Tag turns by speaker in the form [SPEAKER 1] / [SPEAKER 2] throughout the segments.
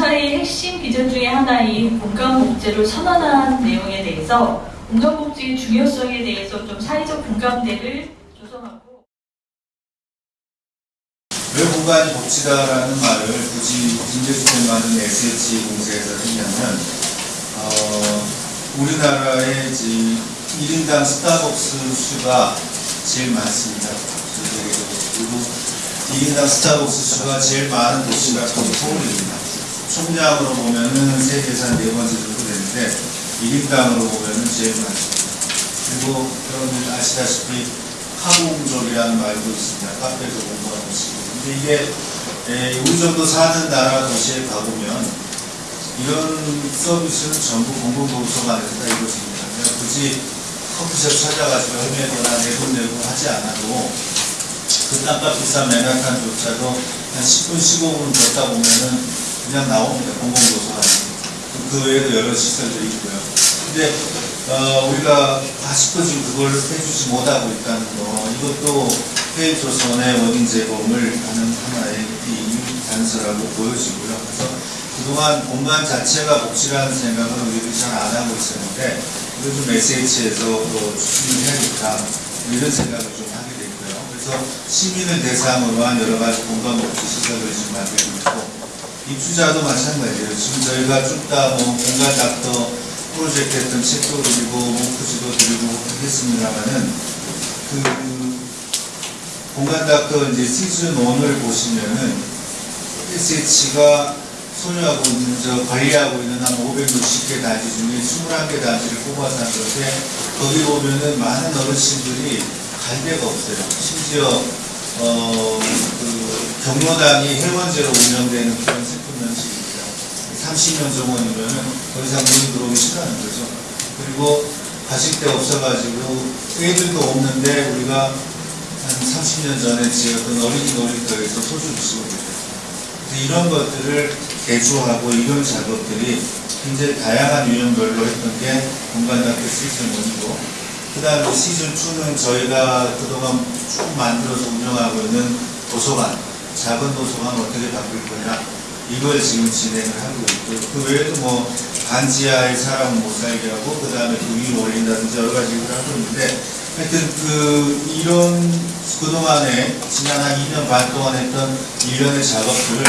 [SPEAKER 1] 공사의 핵심 비전 중에 하나인 공감복지를 선언한 내용에 대해서 공감복지의 중요성에 대해서 좀 사회적 공감대를 조성하고
[SPEAKER 2] 왜 공간이 복지다라는 말을 굳이 김대중 많은 SH 공사에서 했냐면 어, 우리나라의 이제 1인당 스타벅스 수가 제일 많습니다. 그리고 1인당 스타벅스 수가 제일 많은 도시가 서울입니다. 총량으로 보면은 세계에서 네 번째 정도 되는데 1인당으로 보면은 제일 많습니다. 그리고 여러분 아시다시피 카공족이라는 말도 있습니다. 카페에서 공부하는 식으로. 근데 이게 에, 우리 정도 사는 나라 도시에 가보면 이런 서비스는 전부 공공도서관에서 다 이루어집니다. 그냥 굳이 커피숍 찾아가지고 헤매거나 내돈 내고 하지 않아도 그 땅값 비싼 맨하탄조차도 한 10분, 15분 걷다 보면은 그냥 나옵니다. 공공도서관에. 그 외에도 여러 시설들이 있고요. 근데 어, 우리가 아직도 지금 그걸 해주지 못하고 있다는 거 이것도 해조선의 원인 제공을 하는 하나의 이 단서라고 보여지고요. 그래서 그동안 공간 자체가 복지라는 생각을 우리들이 잘 안 하고 있었는데 이걸 좀 SH에서 또 추진을 해야겠다 이런 생각을 좀 하게 됐고요. 그래서 시민을 대상으로 한 여러 가지 공간 복지 시설을 지금 만들고 있고 입주자도 마찬가지예요. 지금 저희가 쭉다 뭐 공간 닥터 프로젝트 했던 책도 드리고 목표지도 드리고 했습니다만은 그 공간 닥터 이제 시즌 1을 보시면은 SH가 소유하고 있는 저 관리하고 있는 한 560개 단지 중에 21개 단지를 한 건데 거기 보면은 많은 어르신들이 갈 데가 없어요. 심지어 어 그 경로당이 회원제로 운영되는 그런 슬픈 현실입니다. 30년 정원이면은 더 이상 문이 들어오기 싫어하는 거죠. 그리고 가실 데 없어가지고 애들도 없는데 우리가 한 30년 전에 지었던 어린이 놀이터에서 소주 주시고 계세요. 그래서 이런 것들을 개조하고 이런 작업들이 굉장히 다양한 유형별로 했던 게 공간학교 시즌 1이고 그 다음에 시즌 2는 저희가 그동안 쭉 만들어서 운영하고 있는 도서관 작은 도서관 어떻게 바꿀 거냐 이걸 지금 진행을 하고 있고 그 외에도 뭐 간지하에 사람은 못 살게 하고 그 다음에 그 위로 올린다든지 여러 가지 일을 하고 있는데 하여튼 그 이런 그동안에 지난 한 2년 반 동안 했던 일련의 작업들을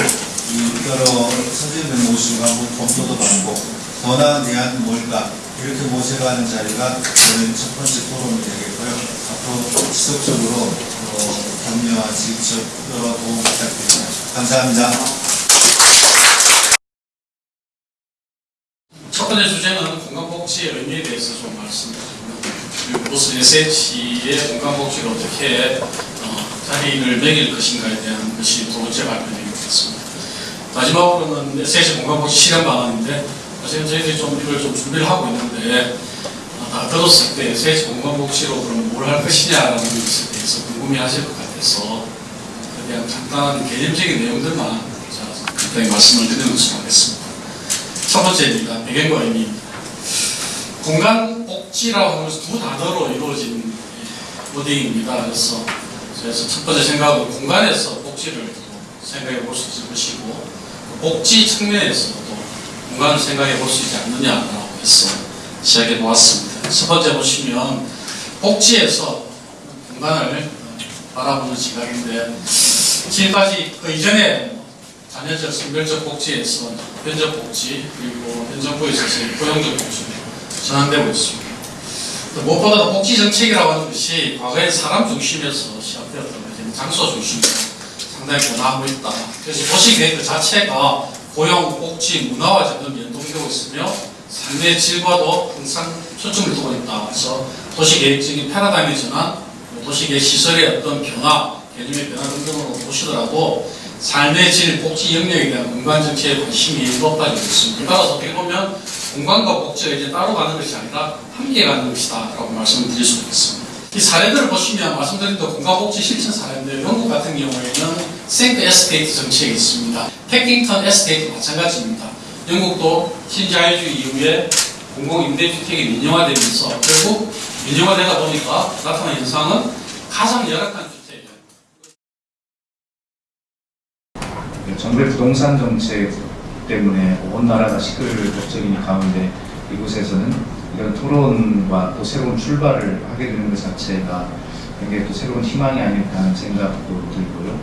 [SPEAKER 2] 이 여러 선생님들 모시고 한번 검토도 받고 더 나은 대안 뭘까 이렇게 모셔가는 자리가 오늘 첫 번째 토론이 되겠고요. 앞으로 지속적으로 어, 격려와 직접 여러 도움 부탁드립니다. 감사합니다.
[SPEAKER 3] 첫 번째 주제는 건강복지의 의미에 대해서 좀 말씀드리고요. 그리고 SH의 건강복지를 어떻게 어, 자리를 매길 것인가에 대한 것이 두 번째 발표되겠습니다. 마지막으로는 SH 건강복지 실현 방안인데 사실 저희들이 좀 이걸 좀 준비를 하고 있는데 어, 다 들었을 때 SH 건강복지로 그럼 뭘 할 것이냐라는 것에 대해서 궁금해하실 것 같아서 대한 간단한 개념적인 내용들만 자, 간단히 말씀을 드리면서 하겠습니다. 첫 번째입니다. 배경과 의미입니다. 공간 복지라고 하면서 두 단어로 이루어진 워딩입니다. 그래서 그래서 첫 번째 생각은 공간에서 복지를 생각해 볼 수 있을 것이고 복지 측면에서도 공간을 생각해 볼 수 있지 않느냐라고 해서 시작해 보았습니다. 첫 번째 보시면 복지에서 공간을 바라보는 시각인데 지금까지 그 이전에 자녀적 성별적 복지에서 현적 복지 그리고 현 정부에 있어서의 고용적 복지로 전환되고 있습니다. 또 무엇보다도 복지 정책이라고 하는 것이 과거에 사람 중심에서 시작되었던 것이 장소 중심으로 상당히 변화하고 있다. 그래서 도시 계획 그 자체가 고용, 복지, 문화와 점점 연동되고 있으며 삶의 질과도 항상 초점을 두고 있다. 그래서 도시 계획적인 패러다임의 전환, 도시계획 시설의 어떤 변화, 개념의 변화 등등으로 보시더라도 삶의 질, 복지 영역에 대한 공간 정책에 관심이 높아지고 있습니다. 따라서 어떻게 보면 공간과 복지가 이제 따로 가는 것이 아니라 함께 가는 것이다 라고 말씀을 드릴 수 있겠습니다. 이 사례들을 보시면 말씀드린 또 공간복지 실천 사례인데 영국 같은 경우에는 생크 에스테이트 정책이 있습니다. 패킹턴 에스테이트 마찬가지입니다. 영국도 신자유주의 이후에 공공임대주택이 민영화되면서 결국 민영화되다 보니까 나타난 현상은 가장 열악한 주택
[SPEAKER 4] 정부의 부동산 정책 때문에 온 나라가 시끌벅적인 가운데 이곳에서는 이런 토론과 또 새로운 출발을 하게 되는 것 자체가 굉장히 또 새로운 희망이 아닐까 하는 생각도 들고요.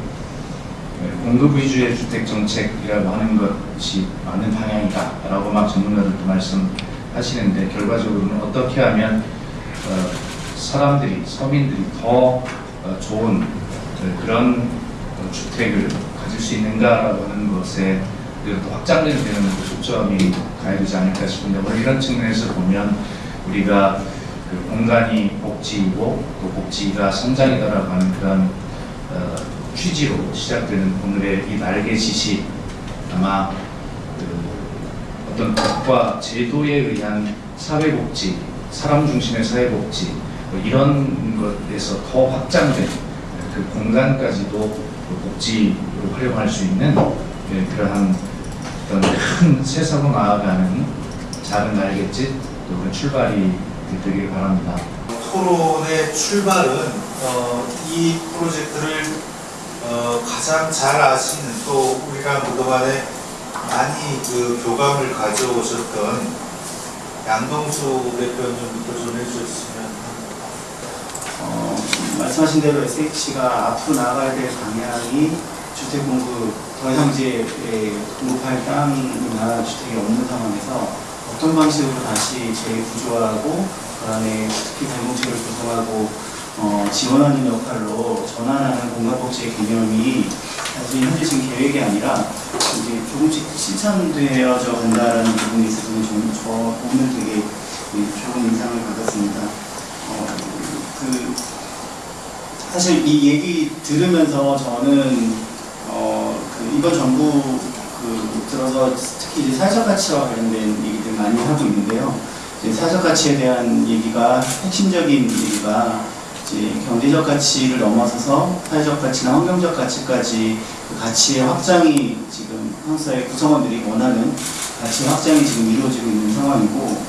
[SPEAKER 4] 네, 공급 위주의 주택 정책이라고 하는 것이 맞는 방향이다라고 막 전문가들도 말씀하시는데 결과적으로는 어떻게 하면 어, 사람들이 서민들이 더 어, 좋은 어, 그런 어, 주택을 가질 수 있는가라고 하는 것에 또 확장되는 또 초점이 가야 되지 않을까 싶은데 뭐 이런 측면에서 보면 우리가 그 공간이 복지이고 또 복지가 성장이다라고 하는 그런 어, 취지로 시작되는 오늘의 이 날개짓이 아마 그 어떤 법과 제도에 의한 사회복지, 사람 중심의 사회복지 뭐 이런 것에서 더 확장된 그 공간까지도 그 복지로 활용할 수 있는 예, 그러한 어떤 큰 세상으로 나아가는 작은 또 그런 출발이 되길 바랍니다.
[SPEAKER 2] 토론의 출발은 어, 이 프로젝트를 어, 가장 잘 아시는 또 우리가 그동안에 많이 그 교감을 가져오셨던 양동수 대표님부터 좀 해주셨으면.
[SPEAKER 5] 어, 말씀하신 대로 SH가 앞으로 나가야 될 방향이 주택 공급, 더 이상 이제 예, 공급할 땅이나 주택이 없는 상황에서 어떤 방식으로 다시 재구조하고 그 안에 특히 공동체를 구성하고 어, 지원하는 역할로 전환하는 공간복지의 개념이 사실 현재 지금 계획이 아니라 이제 조금씩 실천되어져 간다라는 부분에 있어서는 좀, 저 오늘 되게 예, 좋은 인상을 받았습니다. 어, 그 사실 이 얘기 들으면서 저는 어, 그 이번 정부 그 들어서 특히 이제 사회적 가치와 관련된 얘기들 많이 하고 있는데요. 사회적 가치에 대한 얘기가 핵심적인 얘기가 이제 경제적 가치를 넘어서서 사회적 가치나 환경적 가치까지 그 가치의 확장이 지금 한국 사회 구성원들이 원하는 가치 확장이 지금 이루어지고 있는 상황이고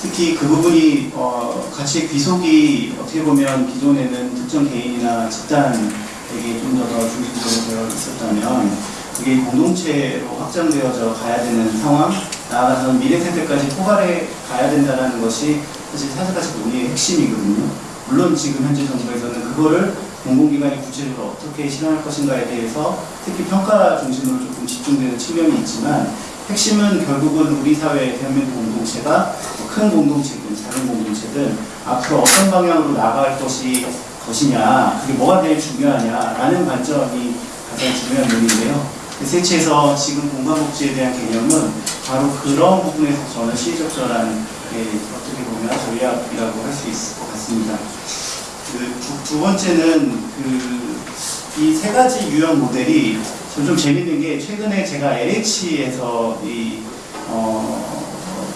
[SPEAKER 5] 특히 그 부분이 어, 가치의 귀속이 어떻게 보면 기존에는 특정 개인이나 집단에게 좀 더 더 중심적으로 되어 있었다면 그게 공동체로 확장되어져 가야 되는 상황 나아가서 미래 세대까지 포괄해 가야 된다는 것이 사실 사회가치 논의의 핵심이거든요. 물론 지금 현재 정부에서는 그거를 공공기관이 구체적으로 어떻게 실현할 것인가에 대해서 특히 평가 중심으로 조금 집중되는 측면이 있지만 핵심은 결국은 우리 사회 대한민국 공동체가 뭐큰 공동체든 작은 공동체든 앞으로 어떤 방향으로 나아갈 것이 것이냐 그게 뭐가 제일 중요하냐라는 관점이 가장 중요한 논의인데요. 세치에서 지금 공간복지에 대한 개념은 바로 그런 부분에서 저는 시의적절한 예, 보면 전략이라고 할 수 있을 것 같습니다. 그 두, 두 번째는 그 이 세 가지 유형 모델이 좀 재밌는 게 최근에 제가 LH에서 이 어,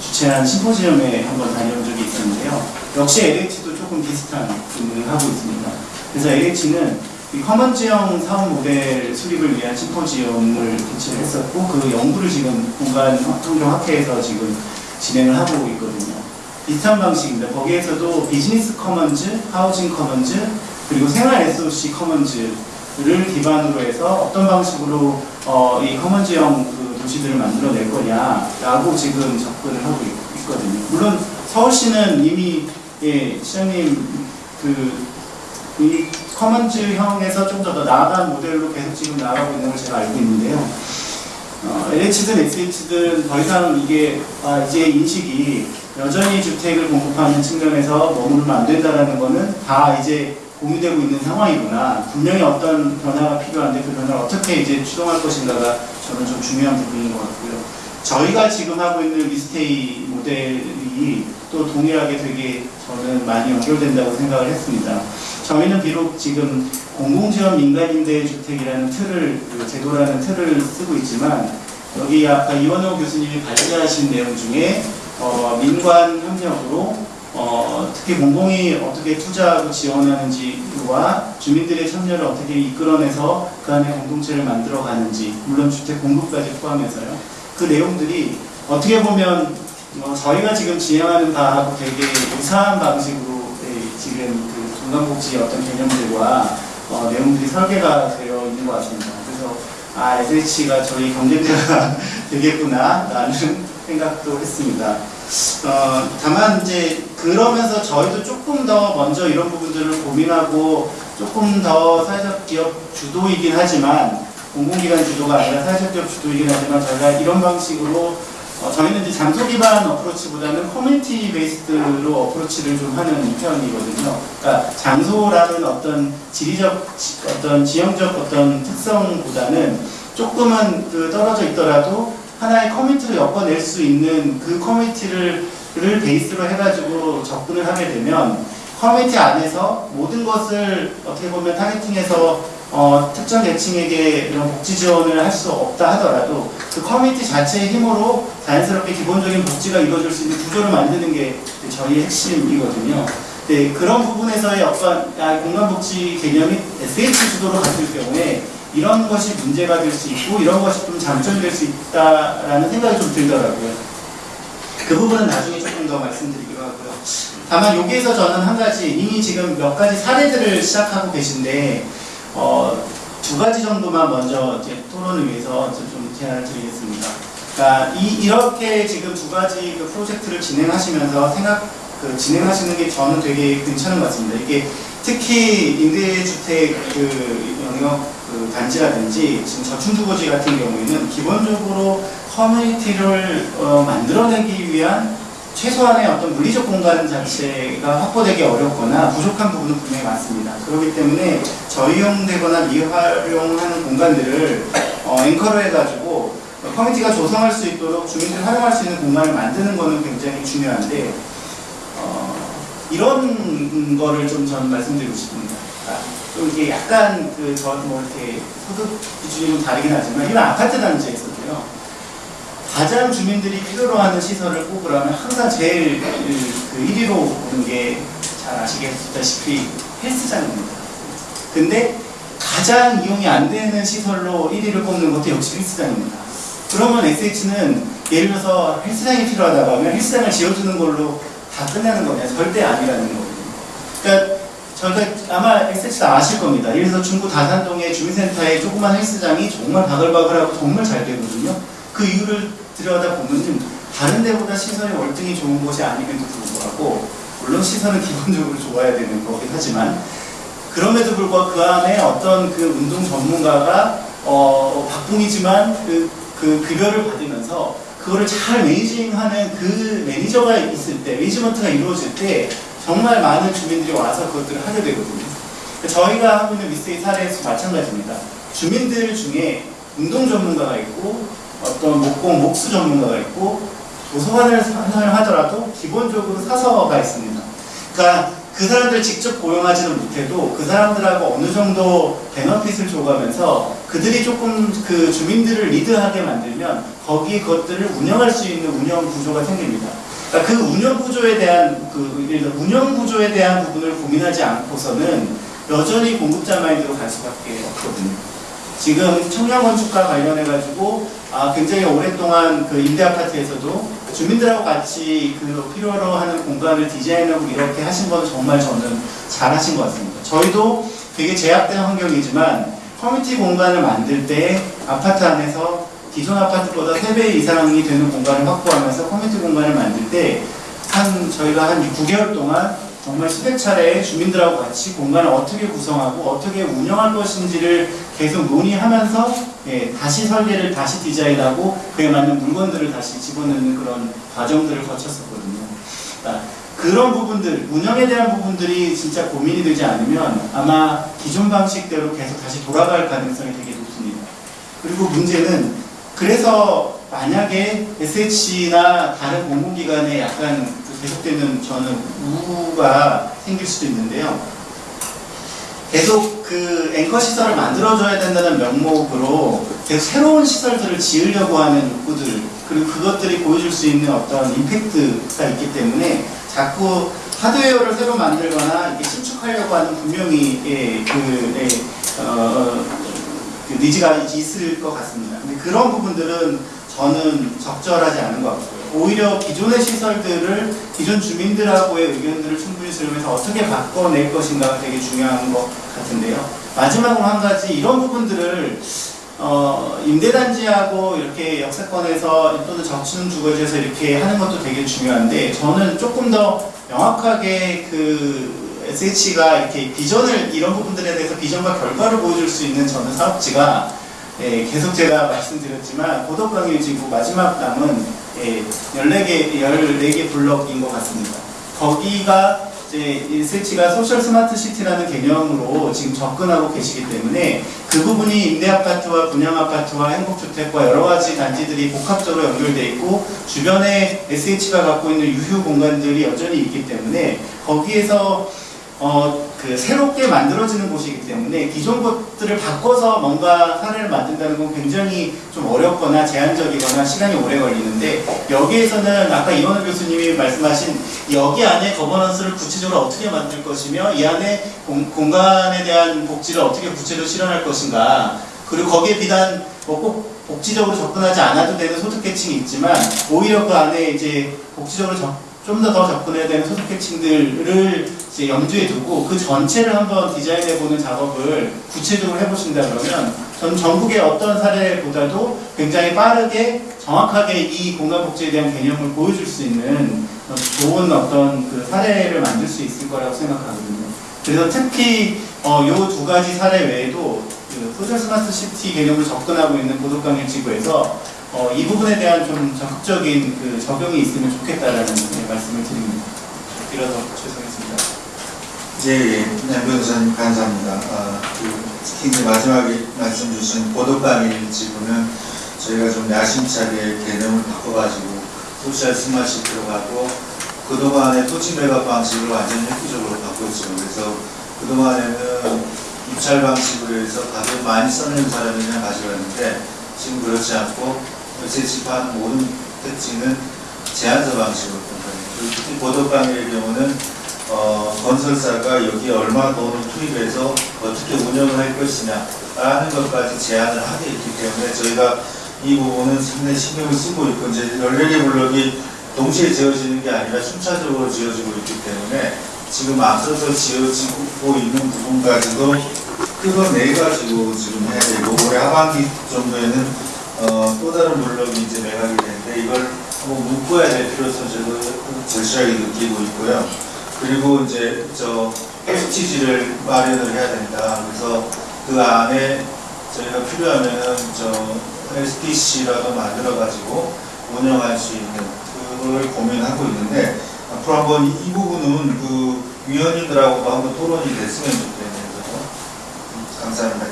[SPEAKER 5] 주최한 심포지엄에 한번 다녀온 적이 있었는데요. 역시 LH도 조금 비슷한 부분을 하고 있습니다. 그래서 LH는 이 커먼지형 사업 모델 수립을 위한 심포지엄을 개최를 했었고 그 연구를 지금 공간 환경학회에서 지금 진행을 하고 있거든요. 비슷한 방식입니다. 거기에서도 비즈니스 commons, housing commons, 그리고 생활 SOC 커먼즈를 기반으로 해서 어떤 방식으로 어, 이 commons형 그 도시들을 만들어낼 거냐라고 지금 접근을 하고 있, 거든요 물론 서울시는 이미 예, 시장님 그 이 commons형에서 좀 더 나아간 모델로 계속 지금 나아가고 있는 걸 제가 알고 있는데요. 어, LH든 SH든 더 이상 이게 아, 이제 인식이 여전히 주택을 공급하는 측면에서 머무르면 안 된다라는 거는 다 이제 공유되고 있는 상황이구나. 분명히 어떤 변화가 필요한데 그 변화를 어떻게 이제 추동할 것인가가 저는 좀 중요한 부분인 것 같고요. 저희가 지금 하고 있는 리스테이 모델이 또 동일하게 되게 저는 많이 연결된다고 생각을 했습니다. 저희는 비록 지금 공공지원 민간임대 주택이라는 틀을 그 제도라는 틀을 쓰고 있지만 여기 아까 이원호 교수님이 발제하신 내용 중에 어, 민관 협력으로 어, 특히 공공이 어떻게 투자하고 지원하는지와 주민들의 참여를 어떻게 이끌어내서 그 안에 공동체를 만들어가는지 물론 주택 공급까지 포함해서요. 그 내용들이 어떻게 보면 어, 저희가 지금 진행하는 바하고 되게 유사한 방식으로 예, 지금 그 건강복지 어떤 개념들과 어, 내용들이 설계가 되어 있는 것 같습니다. 그래서 아 SH가 저희 경쟁자가 되겠구나 라는 생각도 했습니다. 어, 다만 이제 그러면서 저희도 조금 더 먼저 이런 부분들을 고민하고 조금 더 사회적 기업 주도이긴 하지만 공공기관 주도가 아니라 사회적 기업 주도이긴 하지만 저희가 이런 방식으로 어, 저희는 이제 장소 기반 approach보다는 커뮤니티 based로 approach를 좀 하는 편이거든요. 그러니까 장소라는 어떤 지리적 지- 어떤 지형적 어떤 특성보다는 조금은 그 떨어져 있더라도 하나의 커뮤니티로 엮어낼 수 있는 그 커뮤니티를 를 베이스로 해가지고 접근을 하게 되면 커뮤니티 안에서 모든 것을 어떻게 보면 targeting해서 어, 특정 계층에게 이런 복지 지원을 할 수 없다 하더라도 그 커뮤니티 자체의 힘으로 자연스럽게 기본적인 복지가 이루어질 수 있는 구조를 만드는 게 저희의 핵심이거든요. 네, 그런 부분에서의 어떤 아, 공간복지 개념이 SH 주도로 갔을 경우에 이런 것이 문제가 될 수 있고 이런 것이 좀 장점이 될 수 있다라는 생각이 좀 들더라고요. 그 부분은 나중에 조금 더 말씀드리기로 하고요. 다만 여기에서 저는 한 가지 이미 지금 몇 가지 사례들을 시작하고 계신데 어, 두 가지 정도만 먼저 이제 토론을 위해서 좀- 좀 제안을 드리겠습니다. 그러니까 이, 이렇게 지금 두 가지 그 프로젝트를 진행하시면서 생각 그 진행하시는 게 저는 되게 괜찮은 것 같습니다. 이게 특히 임대주택 그 영역 그 단지라든지 지금 저층주거지 같은 경우에는 기본적으로 커뮤니티를 어, 만들어내기 위한 최소한의 어떤 물리적 공간 자체가 확보되기 어렵거나 부족한 부분은 분명히 많습니다. 그렇기 때문에 저이용되거나 미활용하는 공간들을 어, 앵커로 해가지고 커뮤니티가 조성할 수 있도록 주민들이 활용할 수 있는 공간을 만드는 것은 굉장히 중요한데 어, 이런 거를 좀 저는 말씀드리고 싶습니다. 아, 또 이게 약간 그저뭐 이렇게 소득 기준이 좀 다르긴 하지만 이런 아파트 단지에서도요. 가장 주민들이 필요로 하는 시설을 꼽으라면 항상 제일 그 1위로 오는 게 잘 아시겠다시피 헬스장입니다. 근데 가장 이용이 안 되는 시설로 1위를 꼽는 것도 역시 헬스장입니다. 그러면 SH는 예를 들어서 헬스장이 필요하다고 하면 헬스장을 지어주는 걸로 다 끝나는 거냐? 절대 아니라는 거거든요. 그러니까 저희가 아마 SH도 아실 겁니다. 들어서 중구 다산동의 주민센터에 조그만 헬스장이 정말 바글바글하고 정말 잘 되거든요. 그 이유를 들여다 보면 다른 데보다 시설이 월등히 좋은 곳이 아님에도 불구하고 물론 시설은 기본적으로 좋아야 되는 거긴 하지만 그럼에도 불구하고 그 안에 어떤 그 운동 전문가가 어, 박봉이지만 그, 그 급여를 받으면서 그거를 잘 managing하는 그 매니저가 있을 때, 매니지먼트가 이루어질 때 정말 많은 주민들이 와서 그것들을 하게 되거든요. 그러니까 저희가 하고 있는 위스테이 사례에서 마찬가지입니다. 주민들 중에 운동 전문가가 있고 어떤 목공, 목수 전문가가 있고 도서관을 하더라도 기본적으로 사서가 있습니다. 그러니까 그 사람들 직접 고용하지는 못해도 그 사람들하고 어느 정도 베너핏을 줘가면서 그들이 조금 그 주민들을 리드하게 만들면 거기 그것들을 운영할 수 있는 운영 구조가 생깁니다. 그러니까 그 운영 구조에 대한 그 운영 구조에 대한 부분을 고민하지 않고서는 여전히 공급자 마인드로 갈 수밖에 없거든요. 지금 청년 건축과 관련해 가지고 아, 굉장히 오랫동안 그 임대 아파트에서도 주민들하고 같이 그 필요로 하는 공간을 디자인하고 이렇게 하신 건 정말 저는 잘하신 것 같습니다. 저희도 되게 제약된 환경이지만 커뮤니티 공간을 만들 때 아파트 안에서 기존 아파트보다 3배 이상이 되는 공간을 확보하면서 커뮤니티 공간을 만들 때 한 저희가 한 9개월 동안 정말 수백 차례 주민들하고 같이 공간을 어떻게 구성하고 어떻게 운영할 것인지를 계속 논의하면서 예, 다시 설계를 다시 디자인하고 그에 맞는 물건들을 다시 집어넣는 그런 과정들을 거쳤었거든요. 그러니까 그런 부분들, 운영에 대한 부분들이 진짜 고민이 되지 않으면 아마 기존 방식대로 계속 다시 돌아갈 가능성이 되게 높습니다. 그리고 문제는 그래서 만약에 SH나 다른 공공기관에 약간 그 계속되는 저는 우가 생길 수도 있는데요. 계속 그 앵커 시설을 만들어줘야 된다는 명목으로 계속 새로운 시설들을 지으려고 하는 욕구들 그리고 그것들이 보여줄 수 있는 어떤 임팩트가 있기 때문에 자꾸 하드웨어를 새로 만들거나 이렇게 신축하려고 하는 분명히 예, 그, 예, 어, 그 니즈가 있을 것 같습니다. 근데 그런 부분들은 저는 적절하지 않은 것 같고요. 오히려 기존의 시설들을 기존 주민들하고의 의견들을 충분히 수렴해서 어떻게 바꿔낼 것인가가 되게 중요한 것 같은데요. 마지막으로 한 가지 이런 부분들을 어, 임대단지하고 이렇게 역세권에서 또는 적층 주거지에서 이렇게 하는 것도 되게 중요한데 저는 조금 더 명확하게 그 SH가 이렇게 비전을 이런 부분들에 대해서 비전과 결과를 보여줄 수 있는 저는 사업지가 예, 계속 제가 말씀드렸지만 고덕강일 지구 마지막 남은 예, 14개, 14개 블럭인 것 같습니다. 거기가 이제 SH가 social smart city라는 개념으로 지금 접근하고 계시기 때문에 그 부분이 임대 아파트와 분양 아파트와 행복주택과 여러 가지 단지들이 복합적으로 연결돼 있고 주변에 SH가 갖고 있는 유휴 공간들이 여전히 있기 때문에 거기에서 어, 그 새롭게 만들어지는 곳이기 때문에 기존 것들을 바꿔서 뭔가 사례를 만든다는 건 굉장히 좀 어렵거나 제한적이거나 시간이 오래 걸리는데 여기에서는 아까 이원우 교수님이 말씀하신 여기 안에 거버넌스를 구체적으로 어떻게 만들 것이며 이 안에 공, 공간에 대한 복지를 어떻게 구체적으로 실현할 것인가. 그리고 거기에 비단 뭐꼭 복지적으로 접근하지 않아도 되는 소득계층이 있지만 오히려 그 안에 이제 복지적으로 좀 더 더 접근해야 되는 소득 계층들을 이제 염두에 두고 그 전체를 한번 디자인해보는 작업을 구체적으로 해보신다 그러면 전 전국의 어떤 사례보다도 굉장히 빠르게 정확하게 이 공간복지에 대한 개념을 보여줄 수 있는 좋은 어떤 그 사례를 만들 수 있을 거라고 생각하거든요. 그래서 특히 어, 요두 가지 사례 외에도 그 social smart city 개념을 접근하고 있는 고덕강일 지구에서 어, 이 부분에 대한 좀 적극적인 그 적용이 있으면 좋겠다라는 네, 말씀을 드립니다. 이어서 죄송했습니다.
[SPEAKER 2] 예, 예. 네, 변호사님 감사합니다. 아, 그, 특히 이제 마지막에 말씀 주신 고덕강일 지구는 저희가 좀 야심차게 개념을 바꿔가지고 social smart city로 가고 그동안의 토지 매각 방식을 완전히 획기적으로 바꿨죠. 그래서 그동안에는 입찰 방식으로 해서 가격 많이 써내는 사람이 그냥 가져갔는데 지금 그렇지 않고 재집하는 모든 특징은 제한서 방식으로 그리고 특히 보도방의 경우는 어, 건설사가 여기에 얼마 돈을 투입해서 어떻게 운영을 할 것이냐 라는 것까지 제한을 하게 있기 때문에 저희가 이 부분은 상당히 신경을 쓰고 있고 이제 14개 블럭이 동시에 지어지는 게 아니라 순차적으로 지어지고 있기 때문에 지금 앞서서 지어지고 있는 부분까지도 끌어내가지고 지금 해야 되고 올해 하반기 정도에는 어, 또 다른 블럭이 이제 매각이 되는데 이걸 한번 묶어야 될 필요성 저도 절실하게 느끼고 있고요. 그리고 이제 저 STG를 마련을 해야 된다. 그래서 그 안에 저희가 필요하면은 저 SPC라도 만들어 가지고 운영할 수 있는 그걸 고민하고 있는데 앞으로 한번 이 부분은 그 위원님들하고도 한번 토론이 됐으면 좋겠네요. 감사합니다.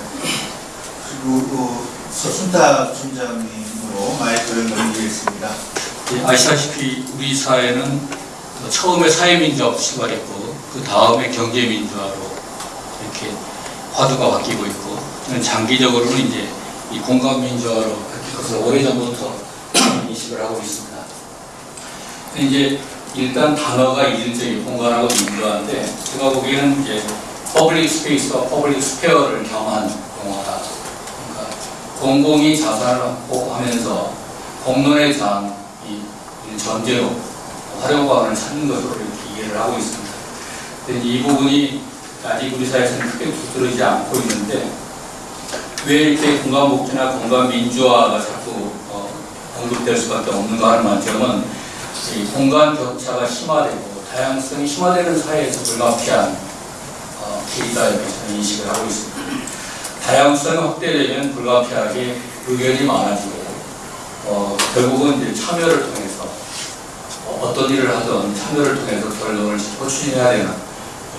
[SPEAKER 2] 그리고 그 서순탁 총장님으로 마이크를 넘기겠습니다.
[SPEAKER 6] 예, 아시다시피 우리 사회는 그 처음에 사회민주화부터 시작했고 그 다음에 경제민주화로 이렇게 화두가 바뀌고 있고 장기적으로는 이제 이 공간민주화로 바뀔 것을 오래전부터 인식을 하고 있습니다. 이제 일단 단어가 이질적인 공간하고 민주화인데 제가 보기에는 이제 public space와 public sphere를 겸한 용어다. 공공이 자산을 확보하면서 공론의 장, 이 전제로 활용방안을 찾는 것으로 이렇게 이해를 하고 있습니다. 이 부분이 아직 우리 사회에서는 크게 두드러지지 않고 있는데 왜 이렇게 공간 복지나 공간 민주화가 자꾸 어, 언급될 수밖에 없는가 하는 관점은 이 공간 격차가 심화되고 다양성이 심화되는 사회에서 불가피한 어, 길이다 이렇게 인식을 하고 있습니다. 다양성이 확대되면 불가피하게 의견이 많아지고 어, 결국은 이제 참여를 통해서 어, 어떤 일을 하든 참여를 통해서 결론을 추진해야 되는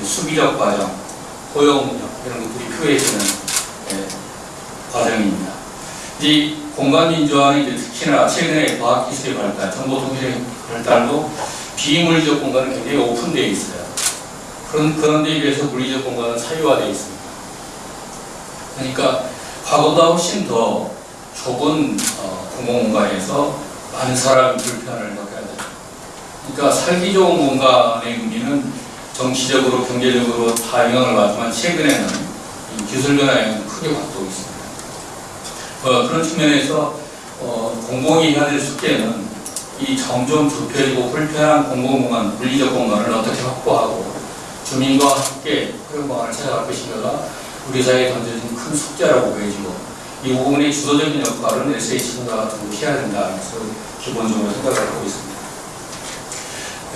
[SPEAKER 6] 수비적 과정, 포용력 이런 것들이 표해지는 예, 과정입니다. 이 공간민주화는 이제 특히나 최근에 과학기술의 발달, 정보통신의 발달로 비물리적 공간은 굉장히 오픈되어 있어요. 그런, 그런 데 비해서 물리적 공간은 사유화되어 있습니다. 그러니까 과거보다 훨씬 더 좁은 어, 공공공간에서 많은 사람이 불편을 겪어야 돼요. 그러니까 살기 좋은 공간의 의미는 정치적으로 경제적으로 다 영향을 받지만 최근에는 이 기술 변화에 크게 바뀌고 있습니다. 어, 그런 측면에서 어, 공공이 해야 될 숙제는 이 점점 좁혀지고 불편한 공공공간, 물리적 공간을 어떻게 확보하고 주민과 함께 그런 공간을 찾아갈 것인가가 우리 사회에 던져진 큰 숙제라고 보여지고 이 부분의 주도적인 역할은 SH가 좀 해야 된다. 그래서 기본적으로 생각을 하고 있습니다.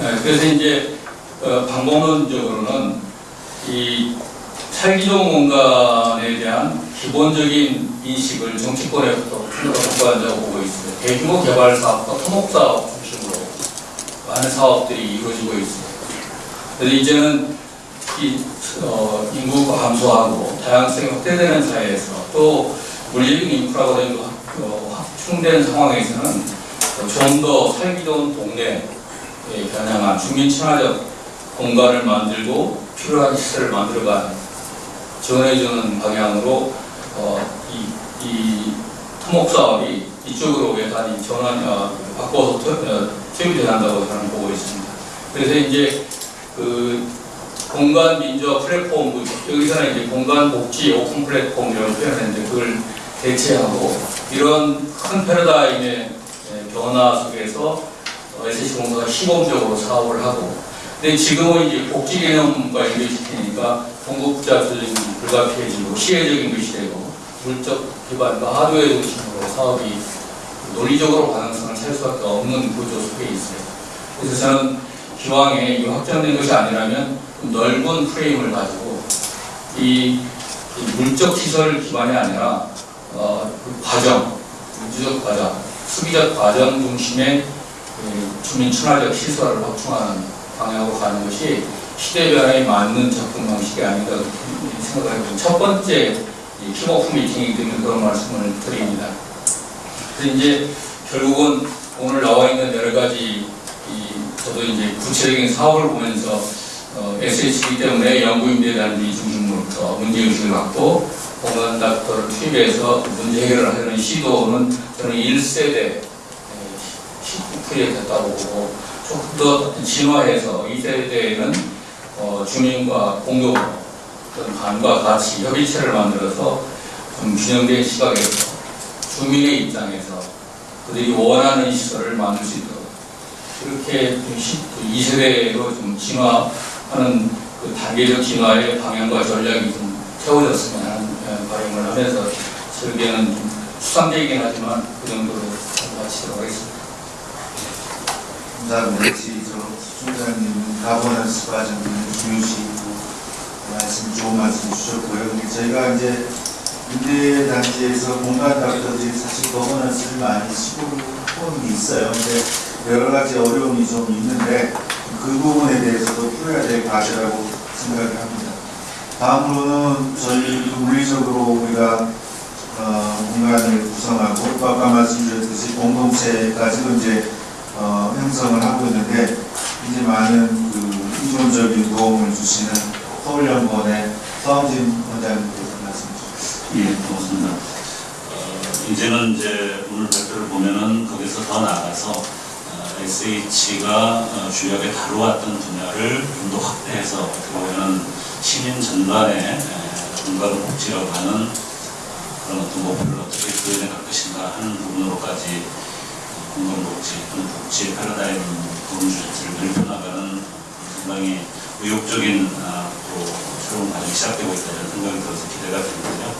[SPEAKER 6] 예, 그래서 이제 어, 방법론적으로는 이 살기 좋은 공간에 대한 기본적인 인식을 정치권에서도 평가한다고 보고 있어요. 대규모 개발 사업과 토목 사업 중심으로 많은 사업들이 이루어지고 있어요. 그래서 이제는 이 어, 인구가 감소하고 다양성이 확대되는 사회에서 또 물리적인 인프라가 좀 어, 확충된 상황에서는 좀 더 살기 좋은 동네에 겨냥한 주민 친화적 공간을 만들고 필요한 시설을 만들어가는 지원해주는 방향으로 어, 이, 이 토목 사업이 이쪽으로 예산이 전환 어, 바꿔서 투입이 된다고 저는 보고 있습니다. 그래서 이제 그 공간 민주화 플랫폼 여기서는 이제 공간 복지 오픈 플랫폼 이런 표현했는데 그걸 대체하고 이런 큰 패러다임의 예, 변화 속에서 어, SC 공사가 시범적으로 사업을 하고 근데 지금은 이제 복지 개념과 연결시키니까 공급자 수준이 불가피해지고 시혜적인 것이 되고 물적 기반과 하드웨어 중심으로 사업이 논리적으로 가능성을 찾을 수밖에 없는 구조 속에 있어요. 그래서 저는 기왕에 이 확정된 것이 아니라면 좀 넓은 프레임을 가지고 이, 이 물적 시설 기반이 아니라 어, 그 과정, 문제적 과정, 수비적 과정 중심의 그 주민 친화적 시설을 확충하는 방향으로 가는 것이 시대 변화에 맞는 접근 방식이 아닌가 해요. 첫 번째 이 킥오프 미팅이기 때문에 그런 말씀을 드립니다. 그래서 이제 결국은 오늘 나와 있는 여러 가지 이 저도 이제 구체적인 사업을 보면서 어, SH이기 때문에 연구인들에 대한 이 중심으로부터 문제의식을 갖고 공간 닥터를 투입해서 문제 해결을 하려는 시도는 저는 1세대 프로젝트였다고 보고 조금 더 진화해서 2세대에는 어, 주민과 공동 어떤 반과 같이 협의체를 만들어서 좀 균형된 시각에서 주민의 입장에서 그들이 원하는 시설을 만들 수 있도록 그렇게 좀 시- 그 2세대로 좀 진화 하는 그 단계적 진화의 방향과 전략이 좀 세워졌으면 하는 예, 바람을 하면서 설계는 좀 수상적이긴 하지만 그 정도로 마치도록 하겠습니다.
[SPEAKER 2] 감사합니다. 총장님 가버넌스 과정을 중요시고 말씀 좋은 말씀 주셨고요. 저희가 이제 임대 단지에서 공간 닥터들이 사실 거버넌스를 많이 시도를 하고는 있어요. 근데 여러 가지 어려움이 좀 있는데 그 부분에 대해서도 풀어야 될 과제라고 생각을 합니다. 다음으로는 저희 물리적으로 우리가 어, 공간을 구성하고 또 아까 말씀드렸듯이 공동체까지도 이제 어, 형성을 하고 있는데 이제 많은 그 이론적인 도움을 주시는 서울연구원의 서원진 원장님께서 말씀 주시죠.
[SPEAKER 7] 예, 고맙습니다. 어, 이제는 이제 오늘 발표를 보면은 거기서 더 나아가서 어, SH가 어, 주력에 다루었던 분야를 좀 더 확대해서 보면은 시민 전반의 에, 건강 복지라고 하는 그런 어떤 목표를 어떻게 구현해 갈 것인가 하는 부분으로까지 어, 건강복지 또는 복지 패러다임 주제를 넓혀나가는 상당히 의욕적인 아, 또 새로운 과정이 시작되고 있다 이런 생각이 들어서 기대가 되는데요.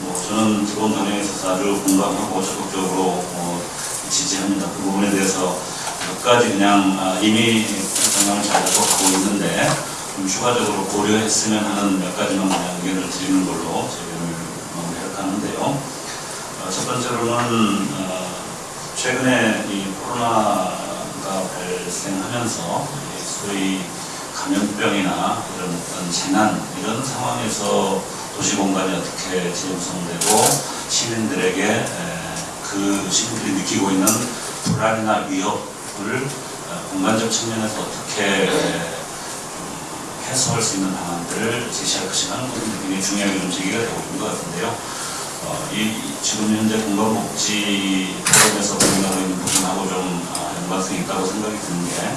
[SPEAKER 7] 뭐 저는 기본 방향에 있어서 아주 공감하고 적극적으로 어, 지지합니다. 그 부분에 대해서 몇 가지 그냥 아, 이미 방향을 잘 잡고 가고 있는데 좀 추가적으로 고려했으면 하는 몇 가지만 그냥 의견을 드리는 걸로 저희를 마무리할까 하는데요. 어, 첫 번째로는 어, 최근에 이 코로나가 발생하면서 이 소위 감염병이나 이런 어떤 재난 이런 상황에서 도시 공간이 어떻게 재구성되고 시민들에게 에, 그 시민들이 느끼고 있는 불안이나 위협 을 어, 공간적 측면에서 어떻게 에, 좀 해소할 수 있는 방안들을 제시할 하는 부분이 굉장히 중요하게 좀 제기가 되고 있는 것 같은데요. 어, 이, 이 지금 현재 공간복지 프로그램에서 고민하고 있는 부분하고 좀 아, 연관성이 있다고 생각이 드는 게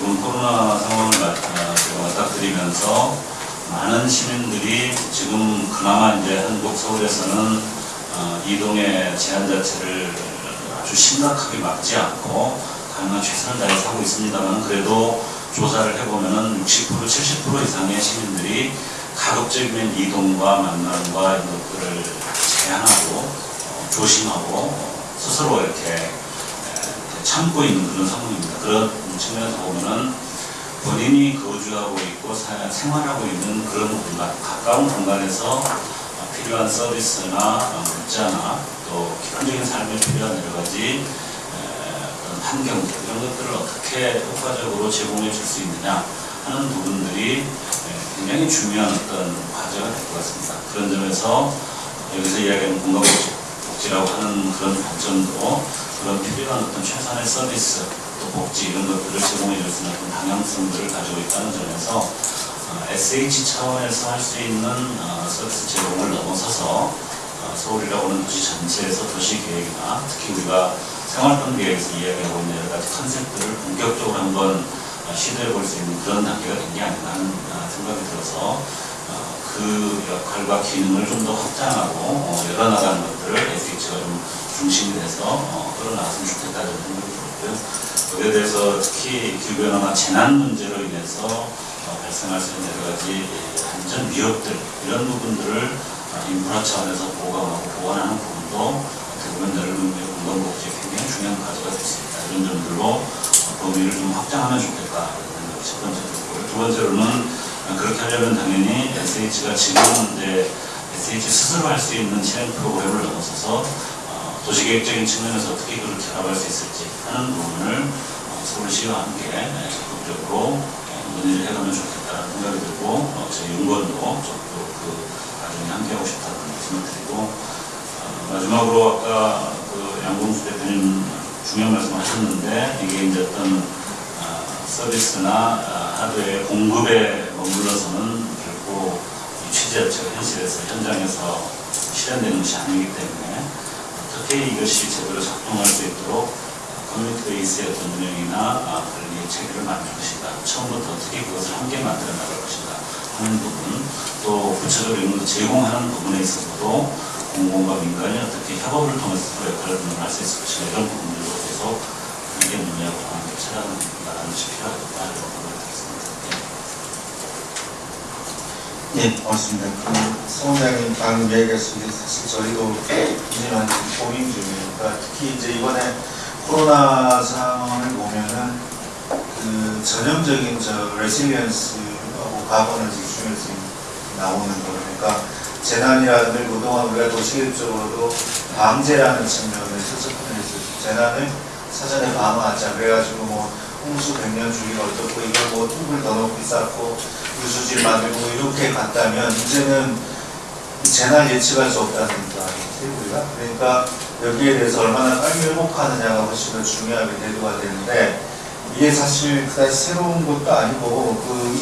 [SPEAKER 7] 이번 코로나 상황을 맞, 아, 맞닥뜨리면서 많은 시민들이 지금 그나마 이제 한국 서울에서는 어, 이동의 제한 자체를 아주 심각하게 막지 않고 가능한 최선을 다해서 하고 있습니다만 그래도 조사를 해보면은 60% 70% 이상의 시민들이 가급적이면 이동과 만남과 이런 것들을 제한하고 어, 조심하고 어, 스스로 이렇게 에, 참고 있는 그런 상황입니다. 그런 측면에서 보면은 본인이 거주하고 있고 사- 생활하고 있는 그런 공간, 가까운 공간에서 어, 필요한 서비스나 어, 문자나 또 기본적인 삶에 필요한 여러 가지 환경들 이런 것들을 어떻게 효과적으로 제공해 줄 수 있느냐 하는 부분들이 에, 굉장히 중요한 어떤 과제가 될 것 같습니다. 그런 점에서 여기서 이야기하는 공간복지라고 하는 그런 관점도 그런 필요한 어떤 최선의 서비스 또 복지 이런 것들을 제공해 줄 수 있는 어떤 방향성들을 가지고 있다는 점에서 어, SH 차원에서 할 수 있는 어, 서비스 제공을 넘어서서 어, 서울이라고 하는 도시 전체에서 도시 계획이나 특히 우리가 생활권 계획에서 이야기하고 있는 여러 가지 컨셉들을 본격적으로 한번 어, 시도해 볼 수 있는 그런 단계가 된 게 아닌가 하는 어, 생각이 들어서 어, 그 역할과 기능을 좀 더 확장하고 어, 열어나가는 것들을 SH가 좀 중심이 돼서 어, 끌어나갔으면 좋겠다는 생각이 들었고요. 거기에 대해서 특히 기후변화나 재난 문제로 인해서 어, 발생할 수 있는 여러 가지 예, 안전 위협들 이런 부분들을 어, 인프라 차원에서 보강하고 보완하는 부분도 보면 넓은 공간복지에 굉장히 중요한 과제가 있다. 이런 점들로 어, 범위를 좀 확장하면 좋겠다. 첫 번째로고요. 두 번째로는 어, 그렇게 하려면 당연히 SH가 지금 이제 SH 스스로 할 수 있는 실행 프로그램을 넘어서서 어, 도시계획적인 측면에서 어떻게 그걸 결합할 수 있을지 하는 부분을 어, 서울시와 함께 네, 적극적으로 어, 논의를 해가면 좋겠다는 생각이 들고 어, 저희 연구원도 적극 그 과정에 함께하고 싶다는 말씀을 드리고 어, 마지막으로 아까 그 양봉수 대표님 중요한 말씀 하셨는데 이게 이제 어떤 어, 서비스나 어, 하드웨어 공급에 머물러서는 결코 이 취재 자체가 현실에서 현장에서 실현되는 것이 아니기 때문에 어떻게 이것이 제대로 작동할 수 있도록 커뮤니티 베이스의 어떤 운영이나 아, 관리 체계를 만들 것인가. 처음부터 어떻게 그것을 함께 만들어 나갈 것인가 하는 부분 또 이런 걸 제공하는 부분에 있어서도 공공과 민간이 어떻게 협업을 통해서 서로 역할을 분담할 수 있을 것인가 이런 부분들에 대해서 함께 논의하고 함께 찾아가는 것이 필요하겠다 이런 생각을 드렸습니다.
[SPEAKER 2] 예, 고맙습니다. 그, 성원장님 방금 게 사실 저희도 이제는 고민 중이니까 특히 이제 이번에 코로나 상황을 보면은 그 전형적인 저 resilience 하고 가버넌스 중에서 나오는 거니까 재난이라는 그동안 우리가 도시계획적으로도 방재라는 측면에서 접근해서 재난을 사전에 방어하자. 그래가지고 뭐 홍수 백년 주기가 어떻고 이걸 뭐 둑을 더 높이 쌓고 유수지를 만들고 이렇게 갔다면 이제는 이 재난 예측할 수 아니겠어요 우리가 그러니까 여기에 대해서 얼마나 빨리 회복하느냐가 훨씬 더 중요하게 대두가 되는데 이게 사실 그다지 새로운 것도 아니고 그